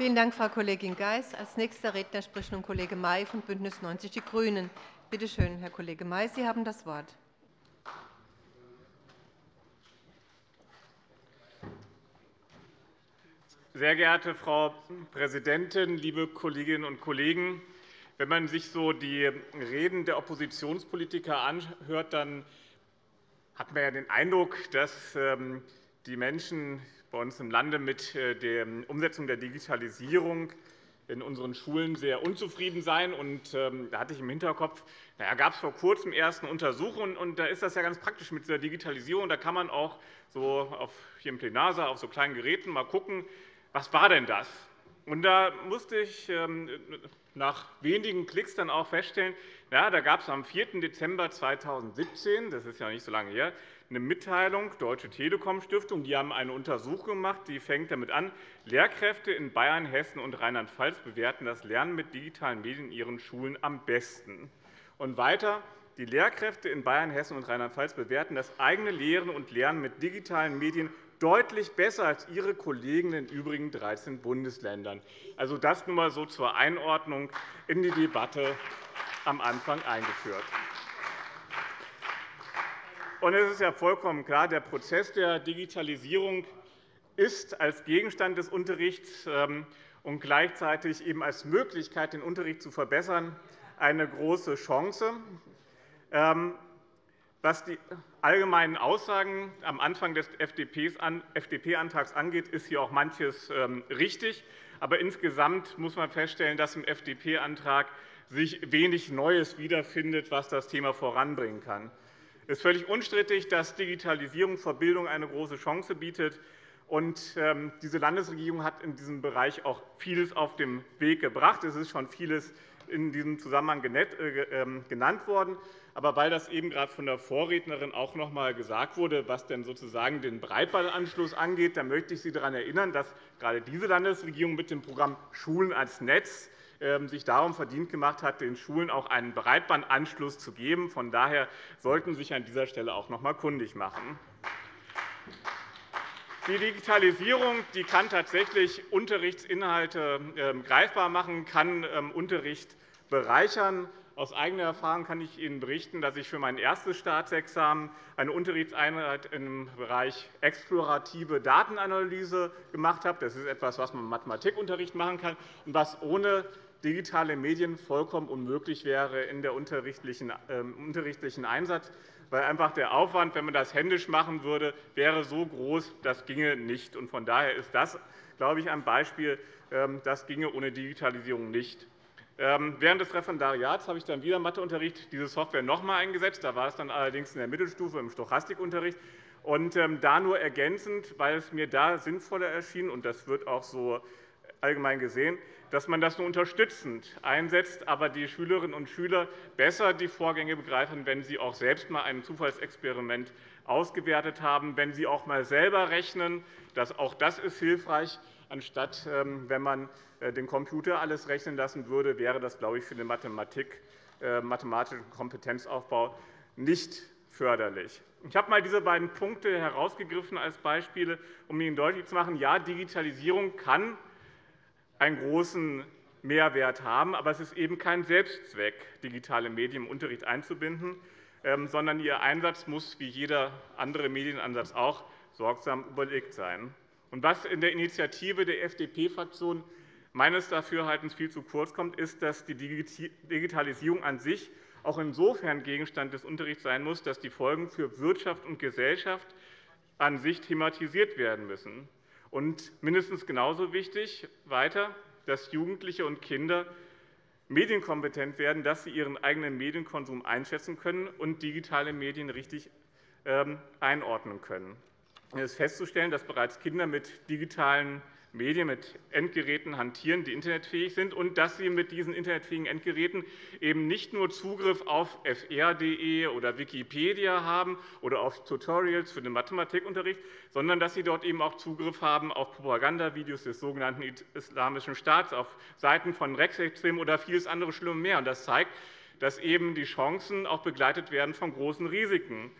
Vielen Dank, Frau Kollegin Geis. Als nächster Redner spricht nun Kollege May von BÜNDNIS 90 die GRÜNEN. Bitte schön, Herr Kollege May, Sie haben das Wort. Sehr geehrte Frau Präsidentin, liebe Kolleginnen und Kollegen! Wenn man sich so die Reden der Oppositionspolitiker anhört, dann hat man ja den Eindruck, dass ähm, die Menschen bei uns im Lande mit äh, der Umsetzung der Digitalisierung in unseren Schulen sehr unzufrieden sein. Und, ähm, da hatte ich im Hinterkopf, naja, gab es vor kurzem erst eine Untersuchung, und da ist das ja ganz praktisch mit dieser Digitalisierung. Da kann man auch so auf, hier im Plenarsaal auf so kleinen Geräten mal gucken, was war denn das? Und da musste ich ähm, nach wenigen Klicks dann auch feststellen, ja, da gab es am 4. Dezember 2017, das ist ja nicht so lange her, eine Mitteilung, Deutsche Telekom Stiftung, die haben eine Untersuchung gemacht, die fängt damit an, Lehrkräfte in Bayern, Hessen und Rheinland-Pfalz bewerten das Lernen mit digitalen Medien in ihren Schulen am besten. Und weiter, die Lehrkräfte in Bayern, Hessen und Rheinland-Pfalz bewerten das eigene Lehren und Lernen mit digitalen Medien deutlich besser als ihre Kollegen in den übrigen 13 Bundesländern. Also das nur einmal so zur Einordnung in die Debatte am Anfang eingeführt. Und es ist ja vollkommen klar, der Prozess der Digitalisierung ist als Gegenstand des Unterrichts ähm, und gleichzeitig eben als Möglichkeit, den Unterricht zu verbessern, eine große Chance. Ähm, was die allgemeinen Aussagen am Anfang des FDP-Antrags angeht, ist hier auch manches ähm, richtig. Aber insgesamt muss man feststellen, dass im FDP-Antrag sich wenig Neues wiederfindet, was das Thema voranbringen kann. Es ist völlig unstrittig, dass Digitalisierung für Bildung eine große Chance bietet. Und, ähm, diese Landesregierung hat in diesem Bereich auch vieles auf den Weg gebracht. Es ist schon vieles in diesem Zusammenhang äh, ähm, genannt worden. Aber weil das eben gerade von der Vorrednerin auch noch einmal gesagt wurde, was denn sozusagen den Breitbandanschluss angeht, dann möchte ich Sie daran erinnern, dass gerade diese Landesregierung mit dem Programm Schulen als Netz sich darum verdient gemacht hat, den Schulen auch einen Breitbandanschluss zu geben. Von daher sollten Sie sich an dieser Stelle auch noch einmal kundig machen. Die Digitalisierung die kann tatsächlich Unterrichtsinhalte ähm, greifbar machen, kann ähm, Unterricht bereichern. Aus eigener Erfahrung kann ich Ihnen berichten, dass ich für mein erstes Staatsexamen eine Unterrichtseinheit im Bereich explorative Datenanalyse gemacht habe. Das ist etwas, was man im Mathematikunterricht machen kann und was ohne digitale Medien vollkommen unmöglich wäre in der unterrichtlichen ähm, Einsatz, weil einfach der Aufwand, wenn man das händisch machen würde, wäre so groß, das ginge nicht. Von daher ist das, glaube ich, ein Beispiel, ähm, das ginge ohne Digitalisierung nicht. Ähm, während des Referendariats habe ich dann wieder Matheunterricht diese Software noch einmal eingesetzt. Da war es dann allerdings in der Mittelstufe im Stochastikunterricht. Und da nur ergänzend, weil es mir da sinnvoller erschien, und das wird auch so allgemein gesehen, dass man das nur unterstützend einsetzt, aber die Schülerinnen und Schüler besser die Vorgänge begreifen, wenn sie auch selbst einmal ein Zufallsexperiment ausgewertet haben, wenn sie auch einmal selber rechnen. Auch das ist hilfreich. Anstatt ähm, wenn man äh, den Computer alles rechnen lassen würde, wäre das, glaube ich, für den Mathematik, äh, mathematischen Kompetenzaufbau nicht förderlich. Ich habe einmal diese beiden Punkte herausgegriffen als Beispiele, um Ihnen deutlich zu machen, ja, Digitalisierung kann einen großen Mehrwert haben. Aber es ist eben kein Selbstzweck, digitale Medien im Unterricht einzubinden, ähm, sondern ihr Einsatz muss, wie jeder andere Medienansatz auch, sorgsam überlegt sein. Und was in der Initiative der FDP-Fraktion meines Dafürhaltens viel zu kurz kommt, ist, dass die Digitalisierung an sich auch insofern Gegenstand des Unterrichts sein muss, dass die Folgen für Wirtschaft und Gesellschaft an sich thematisiert werden müssen. Und mindestens genauso wichtig weiter, dass Jugendliche und Kinder medienkompetent werden, dass sie ihren eigenen Medienkonsum einschätzen können und digitale Medien richtig ähm, einordnen können. Es ist festzustellen, dass bereits Kinder mit digitalen Medien mit Endgeräten hantieren, die internetfähig sind, und dass sie mit diesen internetfähigen Endgeräten eben nicht nur Zugriff auf fr.de oder Wikipedia haben oder auf Tutorials für den Mathematikunterricht, sondern dass sie dort eben auch Zugriff haben auf Propagandavideos des sogenannten Islamischen Staats, auf Seiten von Rechtsextremen oder vieles andere Schlimme mehr. Das zeigt, dass eben die Chancen auch begleitet werden von großen Risiken.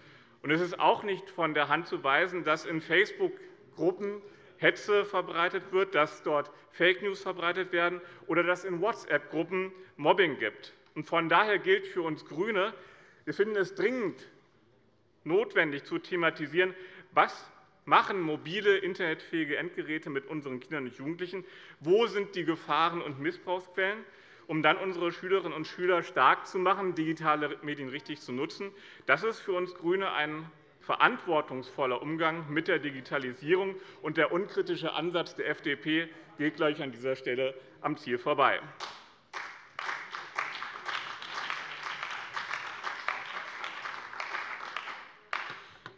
Es ist auch nicht von der Hand zu weisen, dass in Facebook-Gruppen Hetze verbreitet wird, dass dort Fake News verbreitet werden oder dass es in WhatsApp-Gruppen Mobbing gibt. Von daher gilt für uns GRÜNE, wir finden es dringend notwendig zu thematisieren, was machen mobile, internetfähige Endgeräte mit unseren Kindern und Jugendlichen, wo sind die Gefahren und Missbrauchsquellen, um dann unsere Schülerinnen und Schüler stark zu machen, digitale Medien richtig zu nutzen. Das ist für uns GRÜNE ein verantwortungsvoller Umgang mit der Digitalisierung und der unkritische Ansatz der FDP geht gleich an dieser Stelle am Ziel vorbei.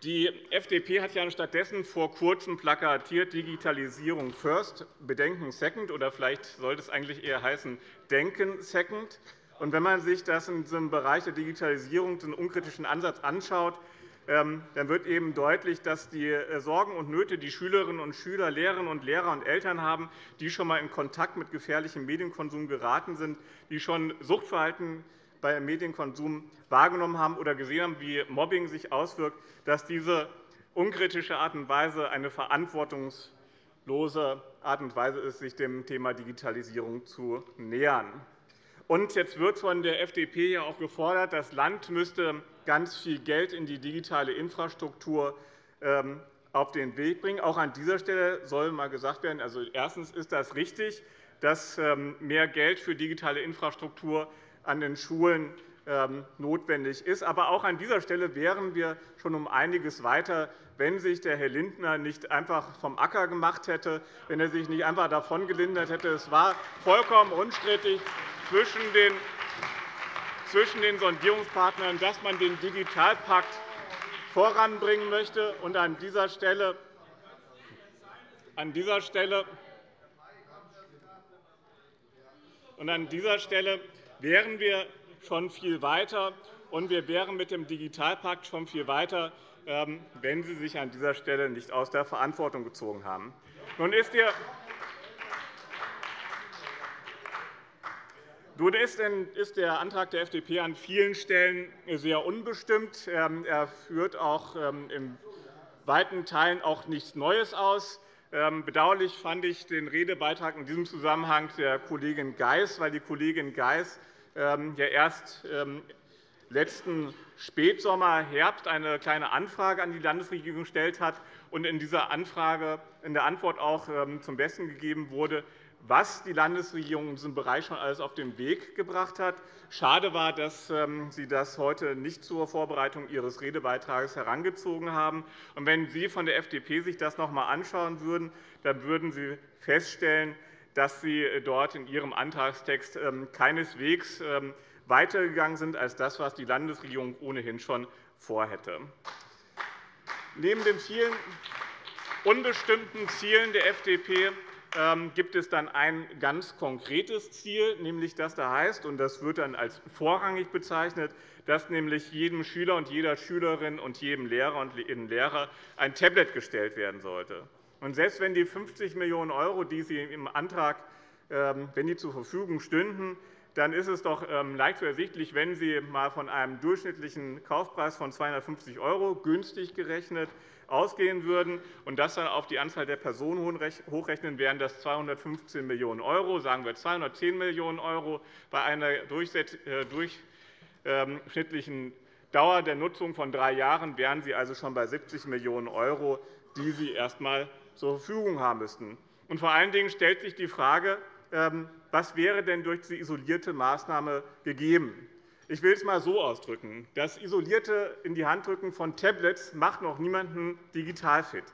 Die FDP hat ja stattdessen vor Kurzem plakatiert Digitalisierung first, Bedenken second, oder vielleicht sollte es eigentlich eher heißen Denken second. Und wenn man sich das in diesem Bereich der Digitalisierung, den unkritischen Ansatz anschaut, dann wird eben deutlich, dass die äh, Sorgen und Nöte, die Schülerinnen und Schüler, Lehrerinnen und Lehrer und Eltern haben, die schon einmal in Kontakt mit gefährlichem Medienkonsum geraten sind, die schon Suchtverhalten beim Medienkonsum wahrgenommen haben oder gesehen haben, wie Mobbing sich auswirkt, dass diese unkritische Art und Weise eine verantwortungslose Art und Weise ist, sich dem Thema Digitalisierung zu nähern. Und jetzt wird von der FDP ja auch gefordert, das Land müsste ganz viel Geld in die digitale Infrastruktur ähm, auf den Weg bringen. Auch an dieser Stelle soll einmal gesagt werden, also erstens ist das richtig, dass ähm, mehr Geld für digitale Infrastruktur an den Schulen ähm, notwendig ist. Aber auch an dieser Stelle wären wir schon um einiges weiter, wenn sich der Herr Lindner nicht einfach vom Acker gemacht hätte, wenn er sich nicht einfach davon gelindert hätte. Es war vollkommen unstrittig zwischen den Sondierungspartnern, dass man den Digitalpakt voranbringen möchte. Und an dieser Stelle, an dieser Stelle und an dieser Stelle wären wir schon viel weiter, und wir wären mit dem Digitalpakt schon viel weiter, ähm, wenn Sie sich an dieser Stelle nicht aus der Verantwortung gezogen haben. Nun ist Nun ist der Antrag der FDP an vielen Stellen sehr unbestimmt. Ähm, er führt auch ähm, in weiten Teilen auch nichts Neues aus. Bedauerlich fand ich den Redebeitrag in diesem Zusammenhang der Kollegin Geis, weil die Kollegin Geis ähm, ja erst ähm, letzten Spätsommer, Herbst eine kleine Anfrage an die Landesregierung gestellt hat und in dieser Anfrage in der Antwort auch ähm, zum Besten gegeben wurde, was die Landesregierung in diesem Bereich schon alles auf den Weg gebracht hat. Schade war, dass Sie das heute nicht zur Vorbereitung Ihres Redebeitrags herangezogen haben. wenn Sie von der FDP sich das noch einmal anschauen würden, dann würden Sie feststellen, dass Sie äh, dort in Ihrem Antragstext ähm, keineswegs ähm, weitergegangen sind als das, was die Landesregierung ohnehin schon vorhätte. Neben den vielen unbestimmten Zielen der FDP ähm, gibt es dann ein ganz konkretes Ziel, nämlich das da heißt, und das wird dann als vorrangig bezeichnet, dass nämlich jedem Schüler und jeder Schülerin und jedem Lehrer und Lehrer ein Tablet gestellt werden sollte. Und selbst wenn die 50 Millionen €, die Sie im Antrag ähm, wenn die zur Verfügung stünden, dann ist es doch ähm, leicht zu ersichtlich, wenn Sie einmal von einem durchschnittlichen Kaufpreis von 250 € günstig gerechnet ausgehen würden und das dann auf die Anzahl der Personen hochrechnen, wären das 215 Millionen €, sagen wir 210 Millionen € bei einer äh, durchschnittlichen Dauer der Nutzung von drei Jahren wären Sie also schon bei 70 Millionen €, die Sie erst einmal zur Verfügung haben müssten. Vor allen Dingen stellt sich die Frage, ähm, was wäre denn durch diese isolierte Maßnahme gegeben? Ich will es einmal so ausdrücken. Das isolierte in die Handdrücken von Tablets macht noch niemanden digital fit.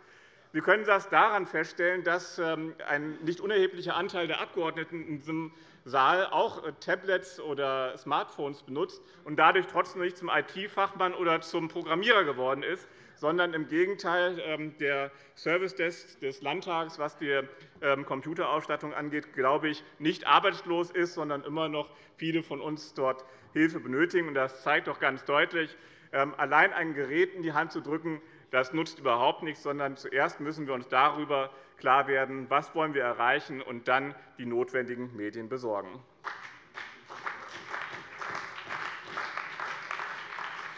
Wir können das daran feststellen, dass ähm, ein nicht unerheblicher Anteil der Abgeordneten in diesem Saal auch äh, Tablets oder Smartphones benutzt und dadurch trotzdem nicht zum IT-Fachmann oder zum Programmierer geworden ist, sondern im Gegenteil ähm, der Service Desk des Landtags, was die ähm, Computerausstattung angeht, glaube ich, nicht arbeitslos ist, sondern immer noch viele von uns dort Hilfe benötigen. Das zeigt doch ganz deutlich, ähm, allein ein Gerät in die Hand zu drücken, das nutzt überhaupt nichts, sondern zuerst müssen wir uns darüber klar werden, was wollen wir erreichen und dann die notwendigen Medien besorgen.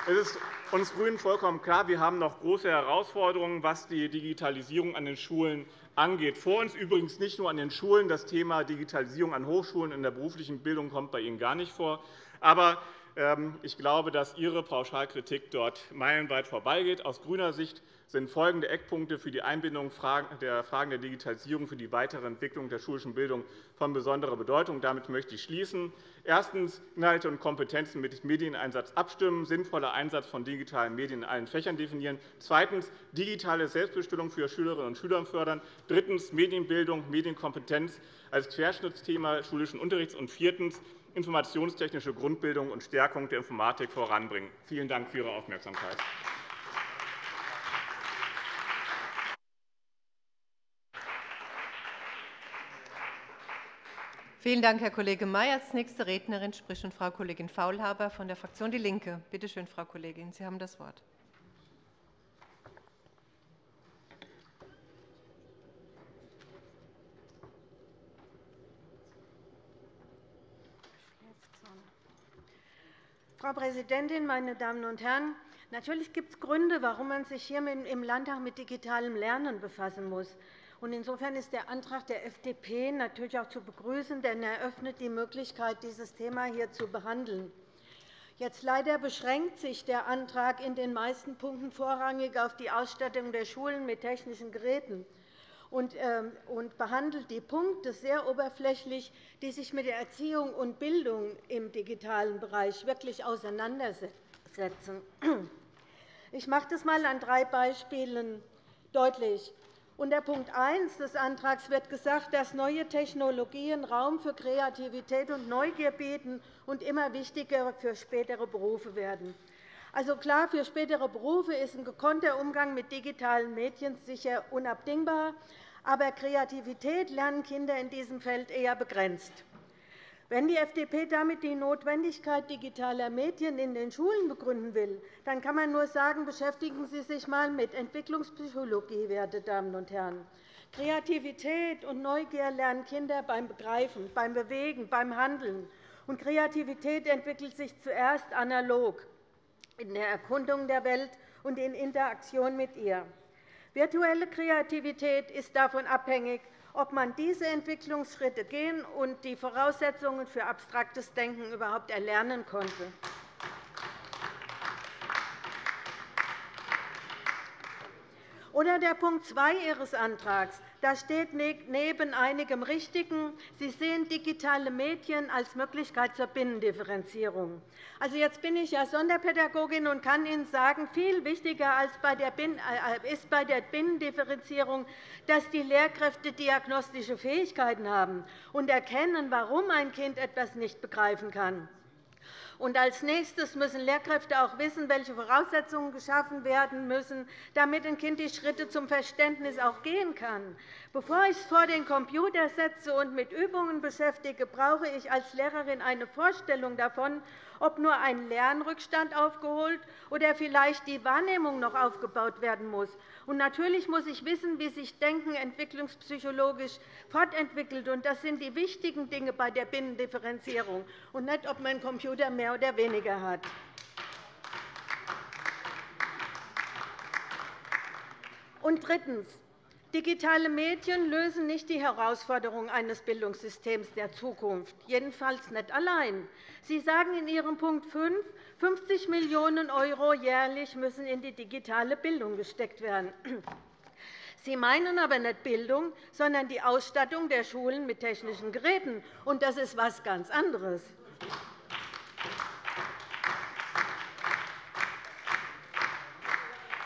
Es ist uns GRÜNEN vollkommen klar, wir haben noch große Herausforderungen, was die Digitalisierung an den Schulen angeht. Vor uns übrigens nicht nur an den Schulen. Das Thema Digitalisierung an Hochschulen in der beruflichen Bildung kommt bei Ihnen gar nicht vor. Aber ähm, ich glaube, dass Ihre Pauschalkritik dort meilenweit vorbeigeht. Aus grüner Sicht sind folgende Eckpunkte für die Einbindung der Fragen der Digitalisierung für die weitere Entwicklung der schulischen Bildung von besonderer Bedeutung. Damit möchte ich schließen. Erstens. Inhalte und Kompetenzen mit Medieneinsatz abstimmen, sinnvoller Einsatz von digitalen Medien in allen Fächern definieren. Zweitens. Digitale Selbstbestimmung für Schülerinnen und Schüler fördern. Drittens. Medienbildung, Medienkompetenz als Querschnittsthema schulischen Unterrichts. Und viertens informationstechnische Grundbildung und Stärkung der Informatik voranbringen. Vielen Dank für Ihre Aufmerksamkeit. Vielen Dank, Herr Kollege May. Als nächste Rednerin spricht Frau Kollegin Faulhaber von der Fraktion DIE LINKE. Bitte schön, Frau Kollegin, Sie haben das Wort. Frau Präsidentin, meine Damen und Herren! Natürlich gibt es Gründe, warum man sich hier im Landtag mit digitalem Lernen befassen muss. Insofern ist der Antrag der FDP natürlich auch zu begrüßen, denn er eröffnet die Möglichkeit, dieses Thema hier zu behandeln. Jetzt leider beschränkt sich der Antrag in den meisten Punkten vorrangig auf die Ausstattung der Schulen mit technischen Geräten und ähm, behandelt die Punkte sehr oberflächlich, die sich mit der Erziehung und Bildung im digitalen Bereich wirklich auseinandersetzen. Ich mache das einmal an drei Beispielen deutlich. Unter Punkt 1 des Antrags wird gesagt, dass neue Technologien Raum für Kreativität und Neugier bieten und immer wichtiger für spätere Berufe werden. Also klar, für spätere Berufe ist ein gekonnter Umgang mit digitalen Medien sicher unabdingbar, aber Kreativität lernen Kinder in diesem Feld eher begrenzt. Wenn die FDP damit die Notwendigkeit digitaler Medien in den Schulen begründen will, dann kann man nur sagen, beschäftigen Sie sich einmal mit Entwicklungspsychologie, werte Damen und Herren. Kreativität und Neugier lernen Kinder beim Begreifen, beim Bewegen, beim Handeln. Und Kreativität entwickelt sich zuerst analog in der Erkundung der Welt und in Interaktion mit ihr. Virtuelle Kreativität ist davon abhängig, ob man diese Entwicklungsschritte gehen und die Voraussetzungen für abstraktes Denken überhaupt erlernen konnte. Oder der Punkt 2 Ihres Antrags. Da steht neben einigem Richtigen, Sie sehen digitale Medien als Möglichkeit zur Binnendifferenzierung. Also, jetzt bin ich ja Sonderpädagogin und kann Ihnen sagen, viel wichtiger als bei der äh, ist bei der Binnendifferenzierung, dass die Lehrkräfte diagnostische Fähigkeiten haben und erkennen, warum ein Kind etwas nicht begreifen kann. Und als nächstes müssen Lehrkräfte auch wissen, welche Voraussetzungen geschaffen werden müssen, damit ein Kind die Schritte zum Verständnis auch gehen kann. Bevor ich es vor den Computer setze und mit Übungen beschäftige, brauche ich als Lehrerin eine Vorstellung davon, ob nur ein Lernrückstand aufgeholt oder vielleicht die Wahrnehmung noch aufgebaut werden muss. Und natürlich muss ich wissen, wie sich Denken entwicklungspsychologisch fortentwickelt. Und das sind die wichtigen Dinge bei der Binnendifferenzierung, und nicht, ob man einen Computer mehr oder weniger hat. Und drittens. Digitale Medien lösen nicht die Herausforderungen eines Bildungssystems der Zukunft, jedenfalls nicht allein. Sie sagen in Ihrem Punkt 5, 50 Millionen € jährlich müssen in die digitale Bildung gesteckt werden. Sie meinen aber nicht Bildung, sondern die Ausstattung der Schulen mit technischen Geräten. Und das ist etwas ganz anderes.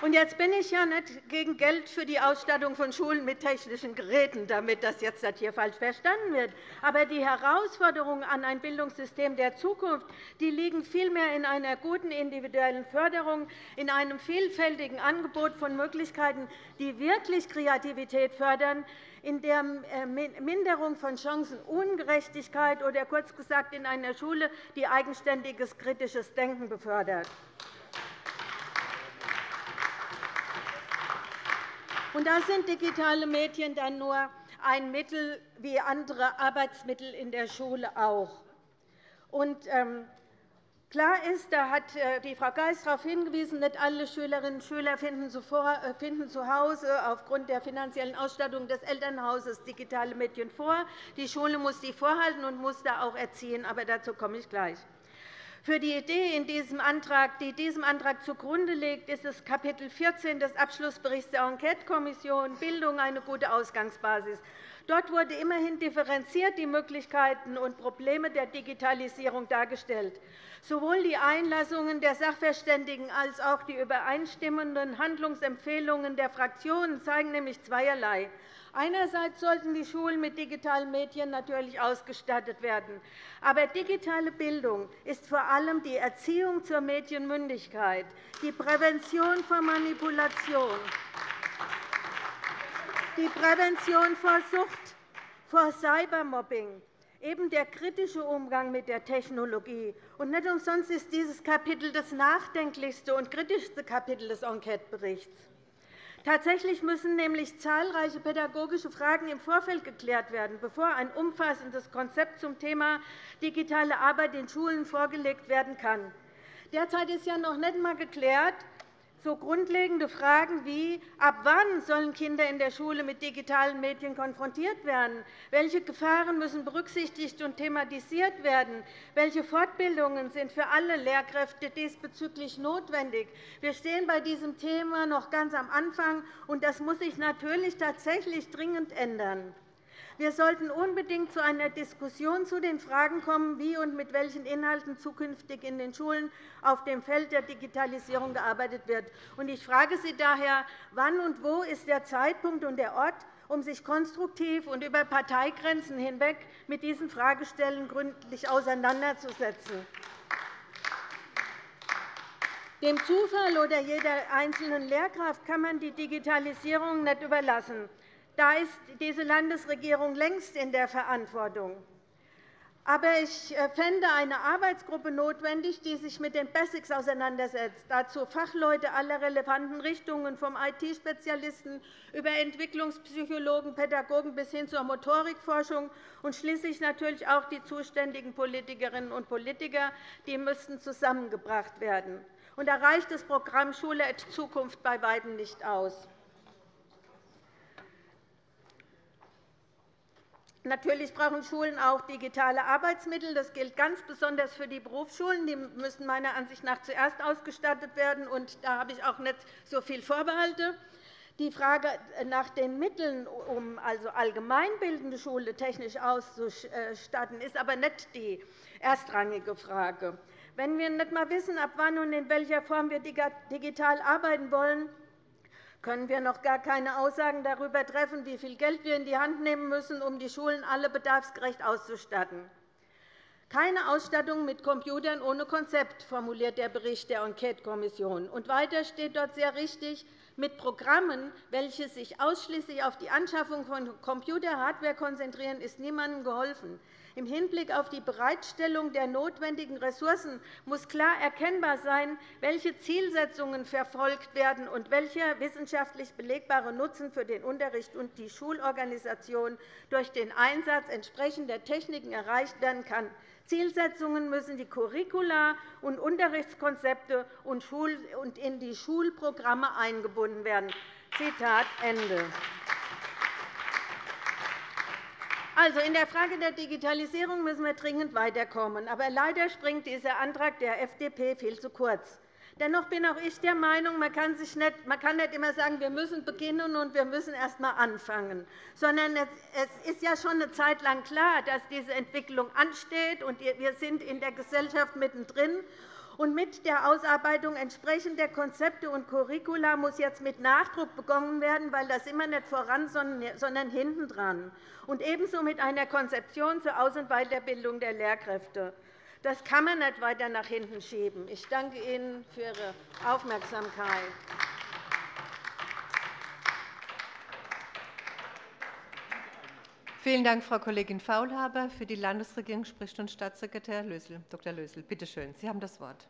Und jetzt bin ich ja nicht gegen Geld für die Ausstattung von Schulen mit technischen Geräten, damit das jetzt hier falsch verstanden wird. Aber die Herausforderungen an ein Bildungssystem der Zukunft die liegen vielmehr in einer guten individuellen Förderung, in einem vielfältigen Angebot von Möglichkeiten, die wirklich Kreativität fördern, in der äh, Minderung von Chancenungerechtigkeit oder kurz gesagt in einer Schule, die eigenständiges kritisches Denken befördert. Und da sind digitale Medien dann nur ein Mittel wie andere Arbeitsmittel in der Schule auch. Und, ähm, Klar ist, da hat äh, die Frau Geist darauf hingewiesen, nicht alle Schülerinnen und Schüler finden äh, zu Hause aufgrund der finanziellen Ausstattung des Elternhauses digitale Medien vor. Die Schule muss sie vorhalten und muss da auch erziehen. Aber dazu komme ich gleich. Für die Idee, in diesem Antrag, die diesem Antrag zugrunde liegt, ist das Kapitel 14 des Abschlussberichts der Enquetekommission Bildung eine gute Ausgangsbasis. Dort wurde immerhin differenziert die Möglichkeiten und Probleme der Digitalisierung dargestellt. Sowohl die Einlassungen der Sachverständigen als auch die übereinstimmenden Handlungsempfehlungen der Fraktionen zeigen nämlich zweierlei. Einerseits sollten die Schulen mit digitalen Medien natürlich ausgestattet werden. Aber digitale Bildung ist vor allem die Erziehung zur Medienmündigkeit, die Prävention vor Manipulation, die Prävention vor Sucht, vor Cybermobbing, eben der kritische Umgang mit der Technologie. Und nicht umsonst ist dieses Kapitel das nachdenklichste und kritischste Kapitel des Enqueteberichts. Tatsächlich müssen nämlich zahlreiche pädagogische Fragen im Vorfeld geklärt werden, bevor ein umfassendes Konzept zum Thema digitale Arbeit in Schulen vorgelegt werden kann. Derzeit ist ja noch nicht einmal geklärt, so grundlegende Fragen wie ab wann sollen Kinder in der Schule mit digitalen Medien konfrontiert werden, welche Gefahren müssen berücksichtigt und thematisiert werden, welche Fortbildungen sind für alle Lehrkräfte diesbezüglich notwendig. Wir stehen bei diesem Thema noch ganz am Anfang, und das muss sich natürlich tatsächlich dringend ändern. Wir sollten unbedingt zu einer Diskussion zu den Fragen kommen, wie und mit welchen Inhalten zukünftig in den Schulen auf dem Feld der Digitalisierung gearbeitet wird. Ich frage Sie daher, wann und wo ist der Zeitpunkt und der Ort, um sich konstruktiv und über Parteigrenzen hinweg mit diesen Fragestellen gründlich auseinanderzusetzen. Dem Zufall oder jeder einzelnen Lehrkraft kann man die Digitalisierung nicht überlassen. Da ist diese Landesregierung längst in der Verantwortung. Aber ich äh, fände eine Arbeitsgruppe notwendig, die sich mit den Basics auseinandersetzt, dazu Fachleute aller relevanten Richtungen, vom IT-Spezialisten über Entwicklungspsychologen, Pädagogen bis hin zur Motorikforschung und schließlich natürlich auch die zuständigen Politikerinnen und Politiker. Die müssten zusammengebracht werden. Und da reicht das Programm Schule Zukunft bei weitem nicht aus. Natürlich brauchen Schulen auch digitale Arbeitsmittel. Das gilt ganz besonders für die Berufsschulen. Die müssen meiner Ansicht nach zuerst ausgestattet werden. Und da habe ich auch nicht so viel Vorbehalte. Die Frage nach den Mitteln, um also allgemeinbildende Schule technisch auszustatten, ist aber nicht die erstrangige Frage. Wenn wir nicht einmal wissen, ab wann und in welcher Form wir digital arbeiten wollen, können wir noch gar keine Aussagen darüber treffen, wie viel Geld wir in die Hand nehmen müssen, um die Schulen alle bedarfsgerecht auszustatten. Keine Ausstattung mit Computern ohne Konzept, formuliert der Bericht der Enquetekommission. Und weiter steht dort sehr richtig, mit Programmen, welche sich ausschließlich auf die Anschaffung von Computerhardware konzentrieren, ist niemandem geholfen. Im Hinblick auf die Bereitstellung der notwendigen Ressourcen muss klar erkennbar sein, welche Zielsetzungen verfolgt werden und welcher wissenschaftlich belegbare Nutzen für den Unterricht und die Schulorganisation durch den Einsatz entsprechender Techniken erreicht werden kann. Zielsetzungen müssen die Curricula und Unterrichtskonzepte und in die Schulprogramme eingebunden werden. Zitat Ende. Also, in der Frage der Digitalisierung müssen wir dringend weiterkommen. Aber leider springt dieser Antrag der FDP viel zu kurz. Dennoch bin auch ich der Meinung, man kann, sich nicht, man kann nicht immer sagen, wir müssen beginnen und wir müssen erst einmal anfangen. Sondern es ist ja schon eine Zeit lang klar, dass diese Entwicklung ansteht. und Wir sind in der Gesellschaft mittendrin. Und mit der Ausarbeitung entsprechender Konzepte und Curricula muss jetzt mit Nachdruck begonnen werden, weil das immer nicht voran, sondern hinten dran. Und ebenso mit einer Konzeption zur Aus- und Weiterbildung der Lehrkräfte. Das kann man nicht weiter nach hinten schieben. Ich danke Ihnen für Ihre Aufmerksamkeit. Vielen Dank, Frau Kollegin Faulhaber. Für die Landesregierung spricht nun Staatssekretär Lösel. Dr. Lösel, bitte schön, Sie haben das Wort.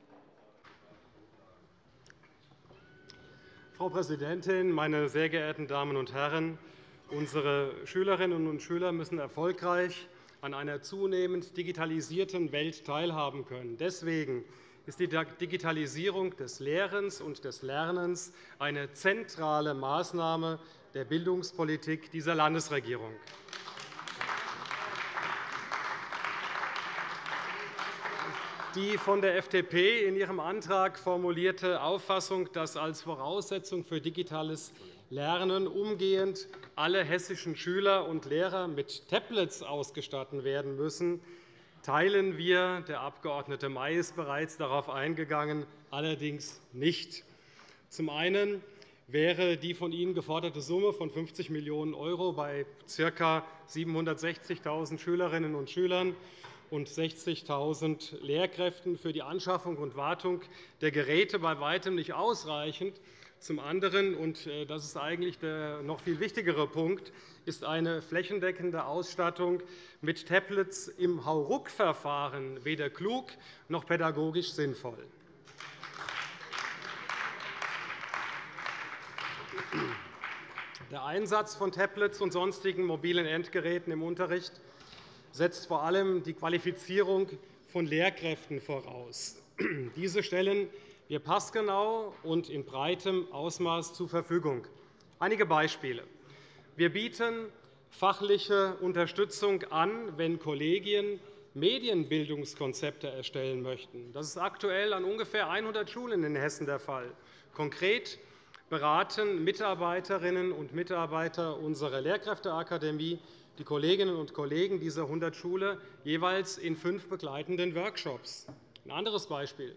Frau Präsidentin, meine sehr geehrten Damen und Herren! Unsere Schülerinnen und Schüler müssen erfolgreich an einer zunehmend digitalisierten Welt teilhaben können. Deswegen ist die Digitalisierung des Lehrens und des Lernens eine zentrale Maßnahme der Bildungspolitik dieser Landesregierung. Die von der FDP in ihrem Antrag formulierte Auffassung, dass als Voraussetzung für digitales Lernen umgehend alle hessischen Schüler und Lehrer mit Tablets ausgestattet werden müssen, teilen wir. Der Abg. May ist bereits darauf eingegangen, allerdings nicht. Zum einen wäre die von Ihnen geforderte Summe von 50 Millionen € bei ca. 760.000 Schülerinnen und Schülern und 60.000 Lehrkräften für die Anschaffung und Wartung der Geräte bei weitem nicht ausreichend, Zum anderen, und äh, das ist eigentlich der noch viel wichtigere Punkt, ist eine flächendeckende Ausstattung mit Tablets im Hauruck-Verfahren weder klug noch pädagogisch sinnvoll. Der Einsatz von Tablets und sonstigen mobilen Endgeräten im Unterricht setzt vor allem die Qualifizierung von Lehrkräften voraus. Diese stellen wir passgenau und in breitem Ausmaß zur Verfügung. Einige Beispiele. Wir bieten fachliche Unterstützung an, wenn Kollegien Medienbildungskonzepte erstellen möchten. Das ist aktuell an ungefähr 100 Schulen in Hessen der Fall. Konkret beraten Mitarbeiterinnen und Mitarbeiter unserer Lehrkräfteakademie die Kolleginnen und Kollegen dieser 100 Schule jeweils in fünf begleitenden Workshops. Ein anderes Beispiel.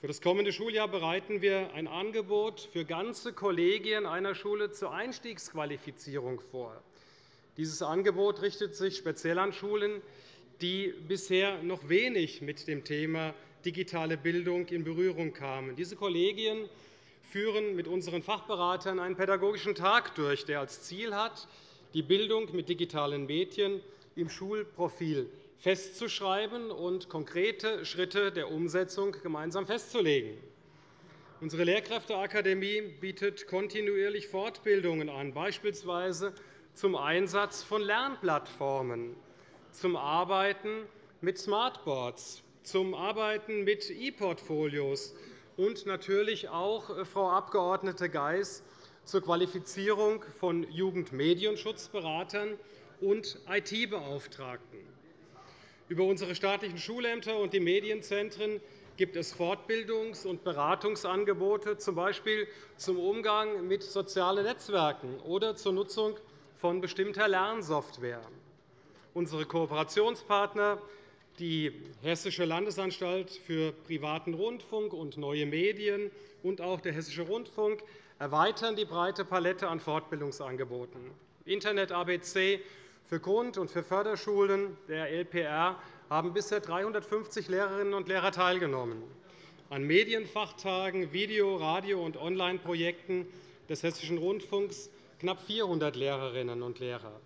Für das kommende Schuljahr bereiten wir ein Angebot für ganze Kollegien einer Schule zur Einstiegsqualifizierung vor. Dieses Angebot richtet sich speziell an Schulen, die bisher noch wenig mit dem Thema digitale Bildung in Berührung kamen. Diese Kollegien führen mit unseren Fachberatern einen pädagogischen Tag durch, der als Ziel hat, die Bildung mit digitalen Medien im Schulprofil festzuschreiben und konkrete Schritte der Umsetzung gemeinsam festzulegen. Unsere Lehrkräfteakademie bietet kontinuierlich Fortbildungen an, beispielsweise zum Einsatz von Lernplattformen, zum Arbeiten mit Smartboards, zum Arbeiten mit E-Portfolios und natürlich auch, äh, Frau Abg. Geis, zur Qualifizierung von Jugendmedienschutzberatern und IT-Beauftragten. Über unsere staatlichen Schulämter und die Medienzentren gibt es Fortbildungs- und Beratungsangebote, z. B. zum Umgang mit sozialen Netzwerken oder zur Nutzung von bestimmter Lernsoftware. Unsere Kooperationspartner, die Hessische Landesanstalt für privaten Rundfunk und neue Medien und auch der Hessische Rundfunk, erweitern die breite Palette an Fortbildungsangeboten. Internet ABC für Grund- und für Förderschulen der LPR haben bisher 350 Lehrerinnen und Lehrer teilgenommen. An Medienfachtagen, Video-, Radio- und Online-Projekten des Hessischen Rundfunks knapp 400 Lehrerinnen und Lehrer.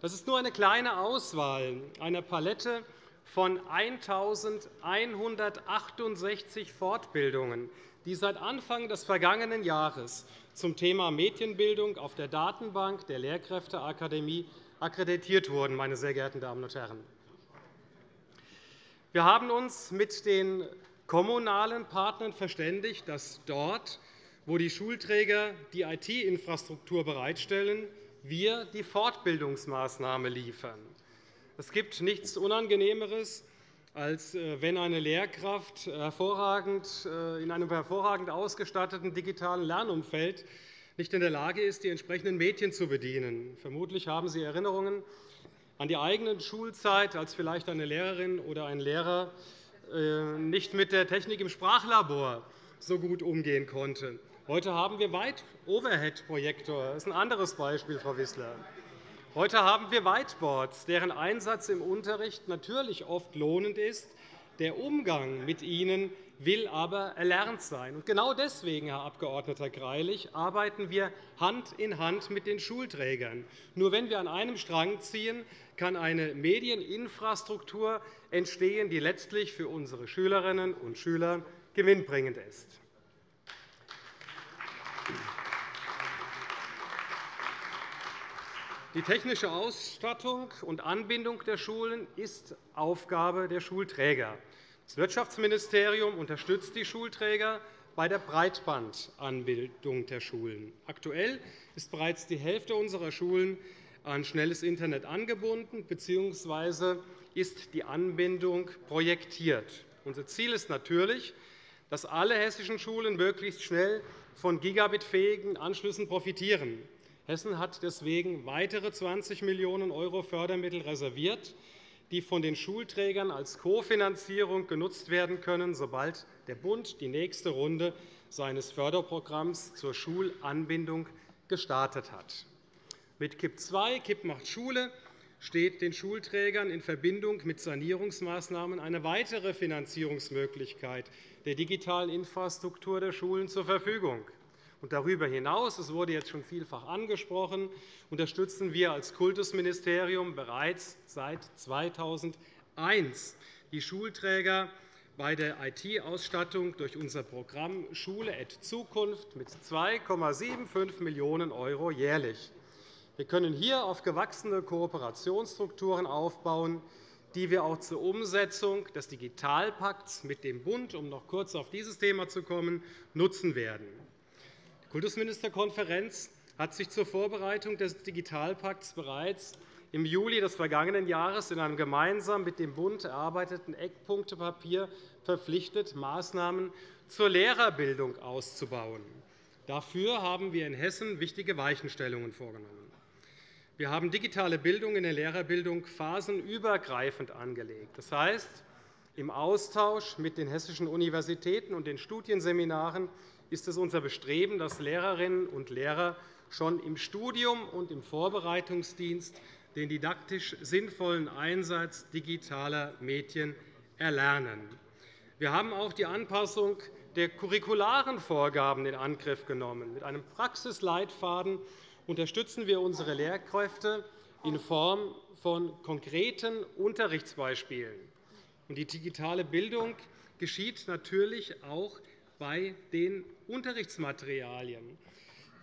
Das ist nur eine kleine Auswahl einer Palette von 1.168 Fortbildungen, die seit Anfang des vergangenen Jahres zum Thema Medienbildung auf der Datenbank der Lehrkräfteakademie akkreditiert wurden. Meine sehr geehrten Damen und Herren. Wir haben uns mit den kommunalen Partnern verständigt, dass dort, wo die Schulträger die IT-Infrastruktur bereitstellen, wir die Fortbildungsmaßnahme liefern. Es gibt nichts Unangenehmeres, als äh, wenn eine Lehrkraft äh, in einem hervorragend ausgestatteten digitalen Lernumfeld nicht in der Lage ist, die entsprechenden Mädchen zu bedienen. Vermutlich haben Sie Erinnerungen an die eigene Schulzeit, als vielleicht eine Lehrerin oder ein Lehrer äh, nicht mit der Technik im Sprachlabor so gut umgehen konnte. Heute haben wir weit Overhead-Projektor. Das ist ein anderes Beispiel, Frau Wissler. Heute haben wir Whiteboards, deren Einsatz im Unterricht natürlich oft lohnend ist. Der Umgang mit ihnen will aber erlernt sein. genau deswegen, Herr Abg. Greilich, arbeiten wir Hand in Hand mit den Schulträgern. Nur wenn wir an einem Strang ziehen, kann eine Medieninfrastruktur entstehen, die letztlich für unsere Schülerinnen und Schüler gewinnbringend ist. Die technische Ausstattung und Anbindung der Schulen ist Aufgabe der Schulträger. Das Wirtschaftsministerium unterstützt die Schulträger bei der Breitbandanbindung der Schulen. Aktuell ist bereits die Hälfte unserer Schulen an schnelles Internet angebunden bzw. ist die Anbindung projektiert. Unser Ziel ist natürlich, dass alle hessischen Schulen möglichst schnell von gigabitfähigen Anschlüssen profitieren. Hessen hat deswegen weitere 20 Millionen € Fördermittel reserviert die von den Schulträgern als Kofinanzierung genutzt werden können, sobald der Bund die nächste Runde seines Förderprogramms zur Schulanbindung gestartet hat. Mit KIP II, KIP macht Schule, steht den Schulträgern in Verbindung mit Sanierungsmaßnahmen eine weitere Finanzierungsmöglichkeit der digitalen Infrastruktur der Schulen zur Verfügung. Darüber hinaus, es wurde jetzt schon vielfach angesprochen, unterstützen wir als Kultusministerium bereits seit 2001 die Schulträger bei der IT-Ausstattung durch unser Programm Schule et Zukunft mit 2,75 Millionen € jährlich. Wir können hier auf gewachsene Kooperationsstrukturen aufbauen, die wir auch zur Umsetzung des Digitalpakts mit dem Bund, um noch kurz auf dieses Thema zu kommen, nutzen werden. Die Kultusministerkonferenz hat sich zur Vorbereitung des Digitalpakts bereits im Juli des vergangenen Jahres in einem gemeinsam mit dem Bund erarbeiteten Eckpunktepapier verpflichtet, Maßnahmen zur Lehrerbildung auszubauen. Dafür haben wir in Hessen wichtige Weichenstellungen vorgenommen. Wir haben digitale Bildung in der Lehrerbildung phasenübergreifend angelegt. Das heißt, im Austausch mit den hessischen Universitäten und den Studienseminaren ist es unser Bestreben, dass Lehrerinnen und Lehrer schon im Studium und im Vorbereitungsdienst den didaktisch sinnvollen Einsatz digitaler Medien erlernen. Wir haben auch die Anpassung der curricularen Vorgaben in Angriff genommen. Mit einem Praxisleitfaden unterstützen wir unsere Lehrkräfte in Form von konkreten Unterrichtsbeispielen. Die digitale Bildung geschieht natürlich auch bei den Unterrichtsmaterialien.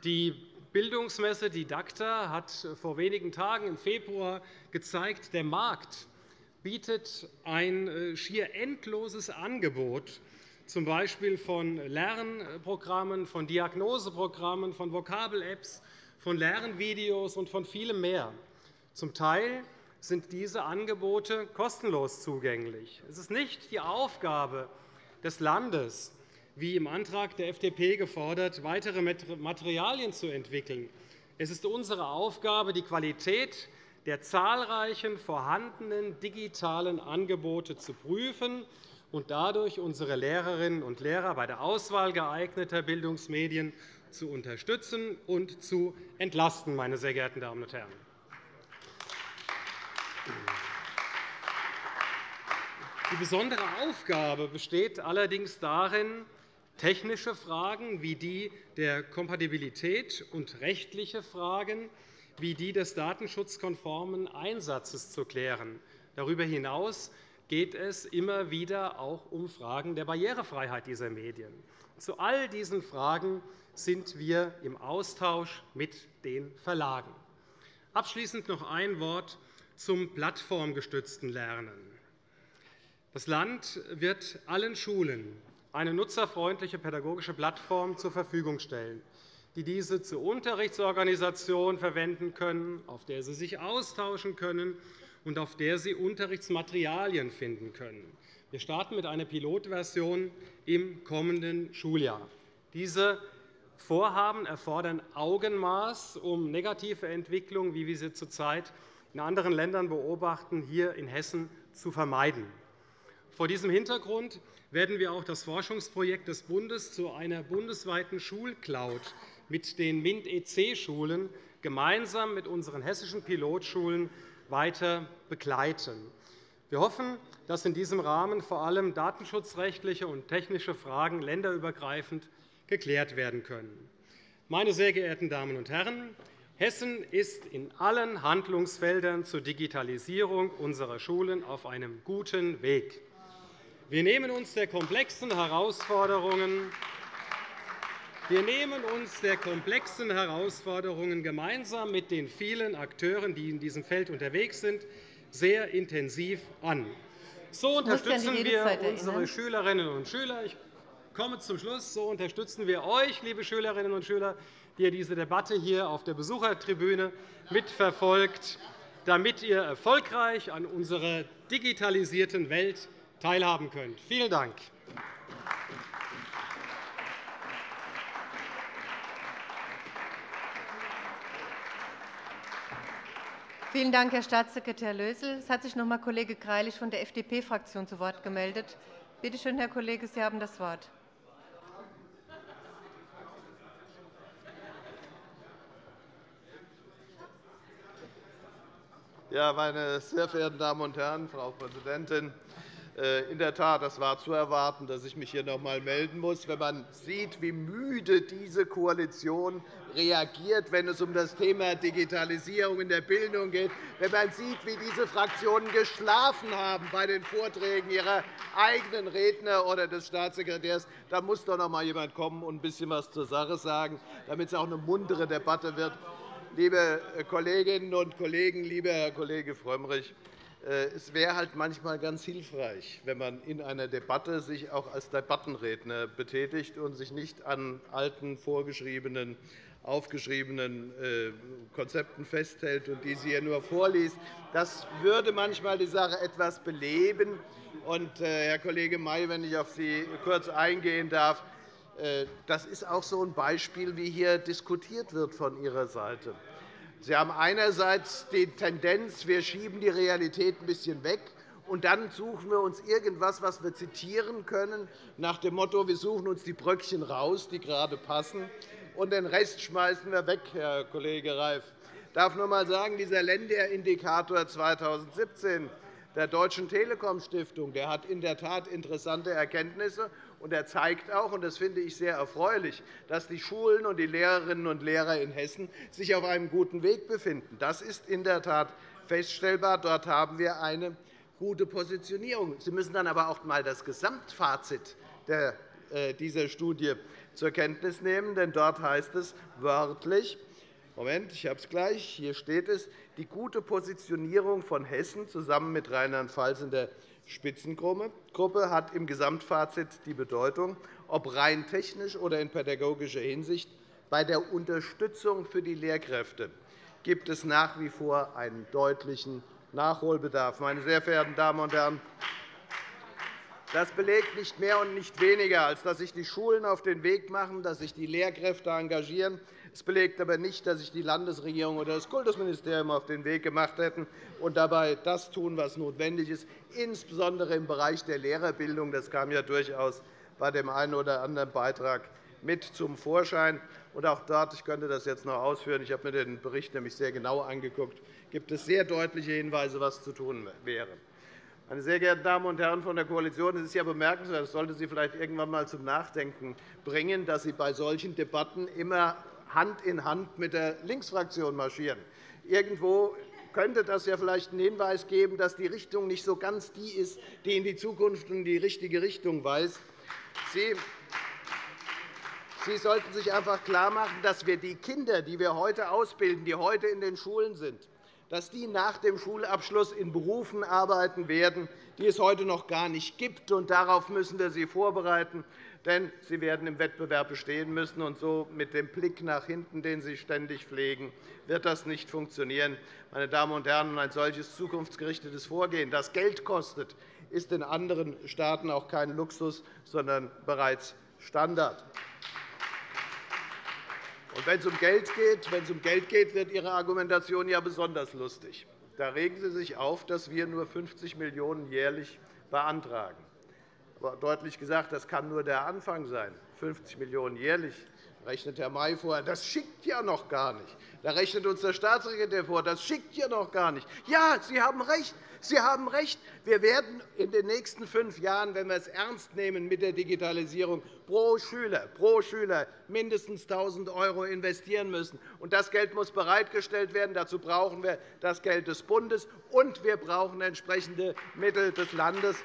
Die Bildungsmesse Didakta hat vor wenigen Tagen im Februar gezeigt, der Markt bietet ein äh, schier endloses Angebot, z. B. von Lernprogrammen, von Diagnoseprogrammen, von Vokabel-Apps, von Lernvideos und von vielem mehr. Zum Teil sind diese Angebote kostenlos zugänglich. Es ist nicht die Aufgabe des Landes, wie im Antrag der FDP gefordert, weitere Materialien zu entwickeln. Es ist unsere Aufgabe, die Qualität der zahlreichen vorhandenen digitalen Angebote zu prüfen und dadurch unsere Lehrerinnen und Lehrer bei der Auswahl geeigneter Bildungsmedien zu unterstützen und zu entlasten. Meine sehr geehrten Damen und Herren. Die besondere Aufgabe besteht allerdings darin, technische Fragen wie die der Kompatibilität und rechtliche Fragen wie die des datenschutzkonformen Einsatzes zu klären. Darüber hinaus geht es immer wieder auch um Fragen der Barrierefreiheit dieser Medien. Zu all diesen Fragen sind wir im Austausch mit den Verlagen. Abschließend noch ein Wort zum plattformgestützten Lernen. Das Land wird allen Schulen eine nutzerfreundliche pädagogische Plattform zur Verfügung stellen, die diese zur Unterrichtsorganisation verwenden können, auf der sie sich austauschen können und auf der sie Unterrichtsmaterialien finden können. Wir starten mit einer Pilotversion im kommenden Schuljahr. Diese Vorhaben erfordern Augenmaß, um negative Entwicklungen, wie wir sie zurzeit in anderen Ländern beobachten, hier in Hessen zu vermeiden. Vor diesem Hintergrund werden wir auch das Forschungsprojekt des Bundes zu einer bundesweiten Schulcloud mit den MINT-EC-Schulen gemeinsam mit unseren hessischen Pilotschulen weiter begleiten. Wir hoffen, dass in diesem Rahmen vor allem datenschutzrechtliche und technische Fragen länderübergreifend geklärt werden können. Meine sehr geehrten Damen und Herren, Hessen ist in allen Handlungsfeldern zur Digitalisierung unserer Schulen auf einem guten Weg. Wir nehmen uns der komplexen Herausforderungen wir nehmen uns der komplexen Herausforderungen gemeinsam mit den vielen Akteuren, die in diesem Feld unterwegs sind, sehr intensiv an. So unterstützen wir unsere Schülerinnen und Schüler. Ich komme zum Schluss. So unterstützen wir euch, liebe Schülerinnen und Schüler, die ihr diese Debatte hier auf der Besuchertribüne mitverfolgt, damit ihr erfolgreich an unserer digitalisierten Welt teilhaben könnt. Vielen Dank. Vielen Dank, Herr Staatssekretär Lösel. Es hat sich noch einmal Kollege Greilich von der FDP-Fraktion zu Wort gemeldet. Bitte schön, Herr Kollege, Sie haben das Wort. Ja, meine sehr verehrten Damen und Herren, Frau Präsidentin! Äh, in der Tat, das war zu erwarten, dass ich mich hier noch einmal melden muss. Wenn man sieht, wie müde diese Koalition reagiert, wenn es um das Thema Digitalisierung in der Bildung geht, wenn man sieht, wie diese Fraktionen geschlafen haben bei den Vorträgen ihrer eigenen Redner oder des Staatssekretärs, dann muss doch noch einmal jemand kommen und ein bisschen etwas zur Sache sagen, damit es auch eine muntere Debatte wird. Liebe Kolleginnen und Kollegen, lieber Herr Kollege Frömmrich, äh, es wäre halt manchmal ganz hilfreich, wenn man in einer Debatte sich auch als Debattenredner betätigt und sich nicht an alten, vorgeschriebenen, aufgeschriebenen äh, Konzepten festhält und diese hier nur vorliest. Das würde manchmal die Sache etwas beleben. Und, äh, Herr Kollege May, wenn ich auf Sie kurz eingehen darf, das ist auch so ein Beispiel, wie hier diskutiert wird von Ihrer Seite. Sie haben einerseits die Tendenz, wir schieben die Realität ein bisschen weg, und dann suchen wir uns irgendetwas, was wir zitieren können, nach dem Motto, wir suchen uns die Bröckchen raus, die gerade passen, und den Rest schmeißen wir weg, Herr Kollege Reif. Ich darf nur einmal sagen, dieser Länderindikator 2017 der Deutschen Telekom Stiftung hat in der Tat interessante Erkenntnisse. Und er zeigt auch, und das finde ich sehr erfreulich, dass die Schulen und die Lehrerinnen und Lehrer in Hessen sich auf einem guten Weg befinden. Das ist in der Tat feststellbar. Dort haben wir eine gute Positionierung. Sie müssen dann aber auch einmal das Gesamtfazit äh, dieser Studie zur Kenntnis nehmen. Denn dort heißt es wörtlich, Moment, ich habe es gleich. Hier steht es, die gute Positionierung von Hessen zusammen mit Rheinland-Pfalz in der Spitzengruppe hat im Gesamtfazit die Bedeutung, ob rein technisch oder in pädagogischer Hinsicht, bei der Unterstützung für die Lehrkräfte gibt es nach wie vor einen deutlichen Nachholbedarf. Meine sehr verehrten Damen und Herren, das belegt nicht mehr und nicht weniger, als dass sich die Schulen auf den Weg machen, dass sich die Lehrkräfte engagieren. Es belegt aber nicht, dass sich die Landesregierung oder das Kultusministerium auf den Weg gemacht hätten und dabei das tun, was notwendig ist, insbesondere im Bereich der Lehrerbildung. Das kam ja durchaus bei dem einen oder anderen Beitrag mit zum Vorschein. Und auch dort, ich könnte das jetzt noch ausführen, ich habe mir den Bericht nämlich sehr genau angeguckt, gibt es sehr deutliche Hinweise, was zu tun wäre. Meine sehr geehrten Damen und Herren von der Koalition, es ist ja bemerkenswert, das sollte Sie vielleicht irgendwann einmal zum Nachdenken bringen, dass Sie bei solchen Debatten immer Hand in Hand mit der Linksfraktion marschieren. Irgendwo könnte das ja vielleicht einen Hinweis geben, dass die Richtung nicht so ganz die ist, die in die Zukunft und die richtige Richtung weist. Sie Sie sollten sich einfach klarmachen, dass wir die Kinder, die wir heute ausbilden, die heute in den Schulen sind, dass die nach dem Schulabschluss in Berufen arbeiten werden, die es heute noch gar nicht gibt. Darauf müssen wir sie vorbereiten, denn sie werden im Wettbewerb bestehen müssen. Und so mit dem Blick nach hinten, den Sie ständig pflegen, wird das nicht funktionieren. Meine Damen und Herren, ein solches zukunftsgerichtetes Vorgehen, das Geld kostet, ist in anderen Staaten auch kein Luxus, sondern bereits Standard. Und wenn es um Geld geht, wenn es um Geld geht, wird Ihre Argumentation ja besonders lustig. Da regen Sie sich auf, dass wir nur 50 Millionen € jährlich beantragen. Aber deutlich gesagt, das kann nur der Anfang sein. 50 Millionen € jährlich rechnet Herr May vor. Das schickt ja noch gar nicht. Da rechnet uns der Staatssekretär vor. Das schickt ja noch gar nicht. Ja, Sie haben recht. Sie haben recht. Wir werden in den nächsten fünf Jahren, wenn wir es ernst nehmen mit der Digitalisierung, pro Schüler, pro Schüler mindestens 1.000 € investieren müssen. Und das Geld muss bereitgestellt werden. Dazu brauchen wir das Geld des Bundes, und wir brauchen entsprechende Mittel des Landes.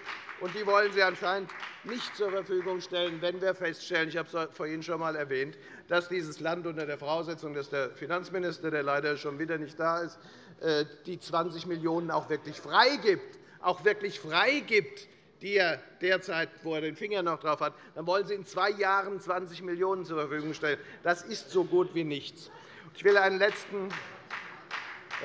Und die wollen Sie anscheinend nicht zur Verfügung stellen, wenn wir feststellen, ich habe es vorhin schon einmal erwähnt, dass dieses Land unter der Voraussetzung, dass der Finanzminister, der leider schon wieder nicht da ist, äh, die 20 Millionen € auch wirklich freigibt, auch wirklich freigibt, die er derzeit, wo er den Finger noch drauf hat, dann wollen Sie in zwei Jahren 20 Millionen € zur Verfügung stellen. Das ist so gut wie nichts. Ich will einen letzten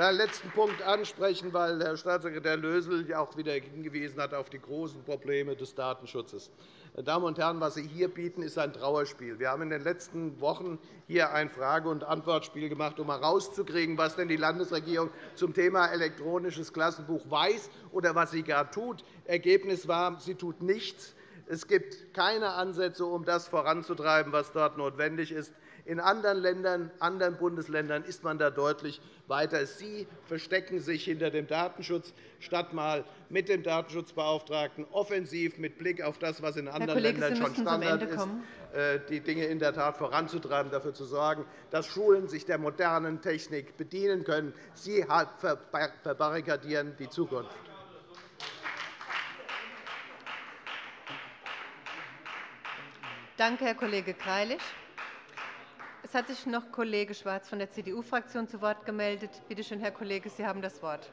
letzten Punkt ansprechen, weil Herr Staatssekretär Lösel auch wieder hingewiesen hat auf die großen Probleme des Datenschutzes. Meine Damen und Herren, was Sie hier bieten, ist ein Trauerspiel. Wir haben in den letzten Wochen hier ein Frage- und Antwortspiel gemacht, um herauszukriegen, was denn die Landesregierung zum Thema elektronisches Klassenbuch weiß oder was sie gar tut. Ergebnis war, sie tut nichts. Es gibt keine Ansätze, um das voranzutreiben, was dort notwendig ist. In anderen Ländern, anderen Bundesländern ist man da deutlich weiter. Sie verstecken sich hinter dem Datenschutz, statt einmal mit dem Datenschutzbeauftragten offensiv mit Blick auf das, was in anderen Kollege, Ländern schon Standard ist, äh, die Dinge in der Tat voranzutreiben, dafür zu sorgen, dass Schulen sich der modernen Technik bedienen können. Sie verbarrikadieren die Zukunft. Danke, Herr Kollege Greilich. Es hat sich noch Kollege Schwarz von der CDU-Fraktion zu Wort gemeldet. Bitte schön, Herr Kollege, Sie haben das Wort.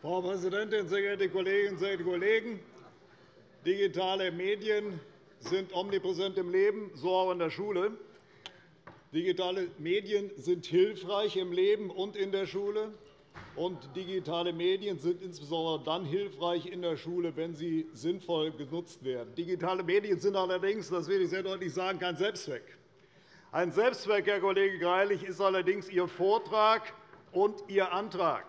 Frau Präsidentin, sehr geehrte Kolleginnen und Kollegen! Digitale Medien sind omnipräsent im Leben, so auch in der Schule. Digitale Medien sind hilfreich im Leben und in der Schule. Und digitale Medien sind insbesondere dann hilfreich in der Schule, wenn sie sinnvoll genutzt werden. Digitale Medien sind allerdings, das will ich sehr deutlich sagen, kein Selbstzweck. Ein Selbstzweck, Herr Kollege Greilich, ist allerdings Ihr Vortrag und Ihr Antrag.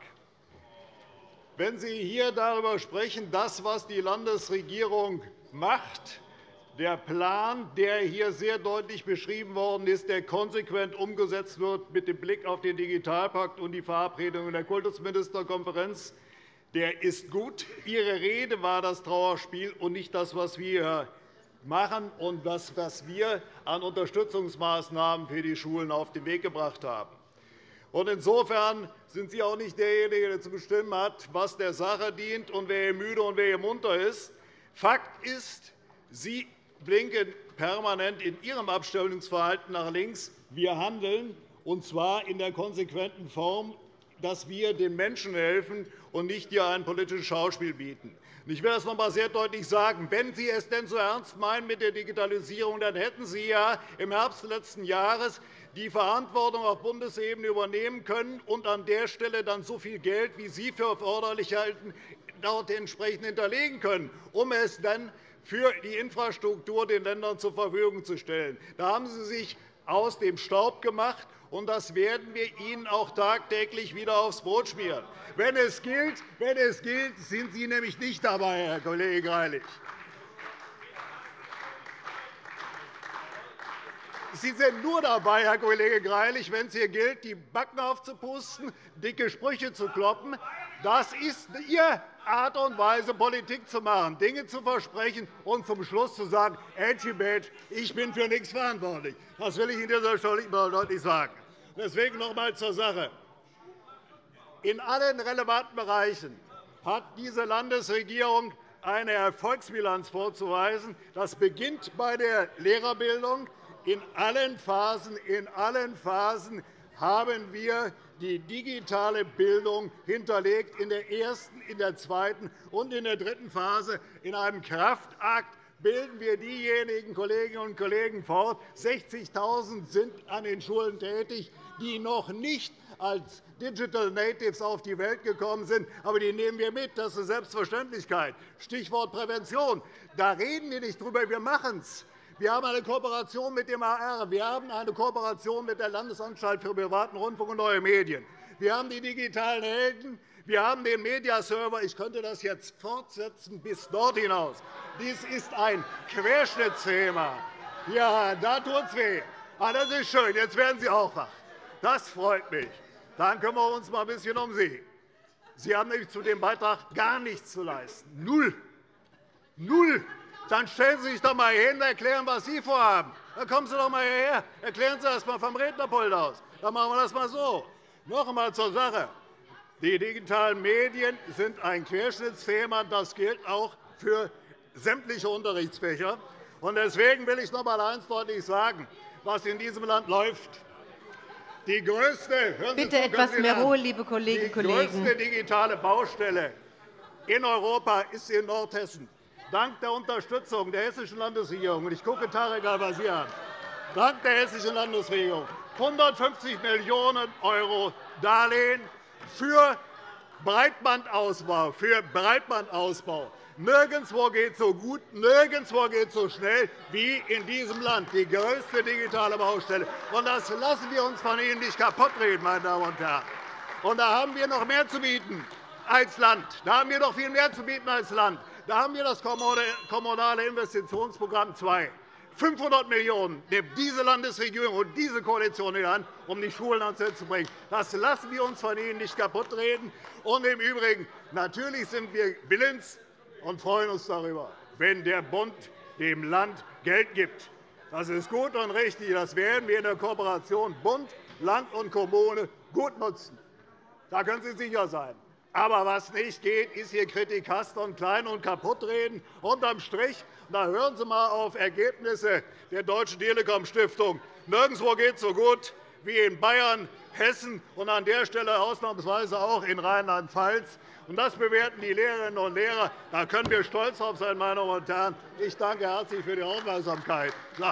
Wenn Sie hier darüber sprechen, das, was die Landesregierung macht, der Plan, der hier sehr deutlich beschrieben worden ist, der konsequent umgesetzt wird mit dem Blick auf den Digitalpakt und die Verabredungen der Kultusministerkonferenz, der ist gut. Ihre Rede war das Trauerspiel und nicht das, was wir machen und das, was wir an Unterstützungsmaßnahmen für die Schulen auf den Weg gebracht haben. Insofern sind Sie auch nicht derjenige, der zu bestimmen hat, was der Sache dient und wer hier müde und wer hier munter ist. Fakt ist, Sie blinken permanent in Ihrem Abstimmungsverhalten nach links. Wir handeln, und zwar in der konsequenten Form, dass wir den Menschen helfen und nicht hier ein politisches Schauspiel bieten. Ich will das noch einmal sehr deutlich sagen. Wenn Sie es denn so ernst meinen mit der Digitalisierung, dann hätten Sie ja im Herbst letzten Jahres die Verantwortung auf Bundesebene übernehmen können und an der Stelle dann so viel Geld, wie Sie für erforderlich halten, dort entsprechend hinterlegen können, um es dann für die Infrastruktur den Ländern zur Verfügung zu stellen. Da haben Sie sich aus dem Staub gemacht, und das werden wir Ihnen auch tagtäglich wieder aufs Brot schmieren. Wenn es gilt, wenn es gilt sind Sie nämlich nicht dabei, Herr Kollege Greilich. Sie sind nur dabei, Herr Kollege Greilich, wenn es hier gilt, die Backen aufzupusten, dicke Sprüche zu kloppen. Das ist Ihre Art und Weise, Politik zu machen, Dinge zu versprechen und zum Schluss zu sagen, ich bin für nichts verantwortlich. Das will ich Ihnen dieser Stelle deutlich sagen. Deswegen noch einmal zur Sache. In allen relevanten Bereichen hat diese Landesregierung eine Erfolgsbilanz vorzuweisen. Das beginnt bei der Lehrerbildung. In allen Phasen, in allen Phasen haben wir die digitale Bildung hinterlegt, in der ersten, in der zweiten und in der dritten Phase. In einem Kraftakt bilden wir diejenigen Kolleginnen und Kollegen fort. 60.000 sind an den Schulen tätig, die noch nicht als Digital Natives auf die Welt gekommen sind. Aber die nehmen wir mit. Das ist eine Selbstverständlichkeit. Stichwort Prävention. Da reden wir nicht drüber, wir machen es. Wir haben eine Kooperation mit dem AR. Wir haben eine Kooperation mit der Landesanstalt für privaten Rundfunk und neue Medien. Wir haben die digitalen Helden. Wir haben den Mediaserver. Ich könnte das jetzt fortsetzen bis dort hinaus. Dies ist ein Querschnittsthema. Ja, da tut es weh. Ah, das ist schön. Jetzt werden Sie auch wach. Das freut mich. Dann kümmern wir uns mal ein bisschen um Sie. Sie haben nämlich zu dem Beitrag gar nichts zu leisten. Null. Null. Dann stellen Sie sich doch einmal hin und erklären, was Sie vorhaben. Dann kommen Sie doch einmal hierher. Erklären Sie das einmal vom Rednerpult aus. Dann machen wir das einmal so. Noch einmal zur Sache. Die digitalen Medien sind ein Querschnittsthema. Das gilt auch für sämtliche Unterrichtsfächer. Deswegen will ich noch einmal eines deutlich sagen, was in diesem Land läuft. Die größte, Bitte etwas mehr Ruhe, liebe Kolleginnen und Kollegen. Die größte digitale Baustelle in Europa ist in Nordhessen dank der Unterstützung der Hessischen Landesregierung, ich gucke Tarek Al-Wazir an, dank der Hessischen Landesregierung 150 Millionen € Darlehen für Breitbandausbau. Für Breitbandausbau. Nirgendwo geht es so gut, nirgendwo geht es so schnell wie in diesem Land. Die größte digitale Baustelle. Das lassen wir uns von Ihnen nicht kaputtreden, meine Damen und Herren. Da haben wir noch mehr zu bieten als Land. Da haben wir noch viel mehr zu bieten als Land. Da haben wir das Kommunale Investitionsprogramm II. 500 Millionen nimmt diese Landesregierung und diese Koalition in Hand, um die Schulen ans Netz zu bringen. Das lassen wir uns von Ihnen nicht kaputtreden. Und im Übrigen, natürlich sind wir willens und freuen uns darüber, wenn der Bund dem Land Geld gibt. Das ist gut und richtig. Das werden wir in der Kooperation Bund, Land und Kommune gut nutzen. Da können Sie sicher sein. Aber was nicht geht, ist hier Kritik und klein und kaputtreden. Unterm Strich da hören Sie einmal auf Ergebnisse der Deutschen Telekom Stiftung. Nirgendwo geht es so gut wie in Bayern, Hessen und an der Stelle ausnahmsweise auch in Rheinland-Pfalz. Das bewerten die Lehrerinnen und Lehrer. Da können wir stolz darauf sein, meine Damen und Herren. Ich danke herzlich für die Aufmerksamkeit. So.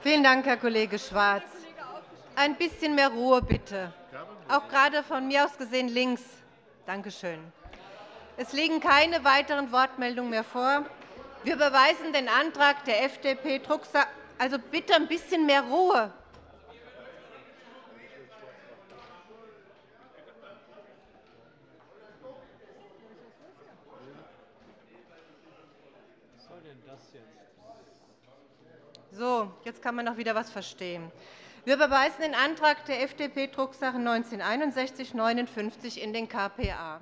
Vielen Dank, Herr Kollege Schwarz. Ein bisschen mehr Ruhe, bitte. Auch gerade von mir aus gesehen links. Danke schön. Es liegen keine weiteren Wortmeldungen mehr vor. Wir überweisen den Antrag der FDP Drucksache. Also bitte ein bisschen mehr Ruhe. So, jetzt kann man noch wieder etwas verstehen. Wir überweisen den Antrag der FDP Drucksache 19 61 59 in den KPA.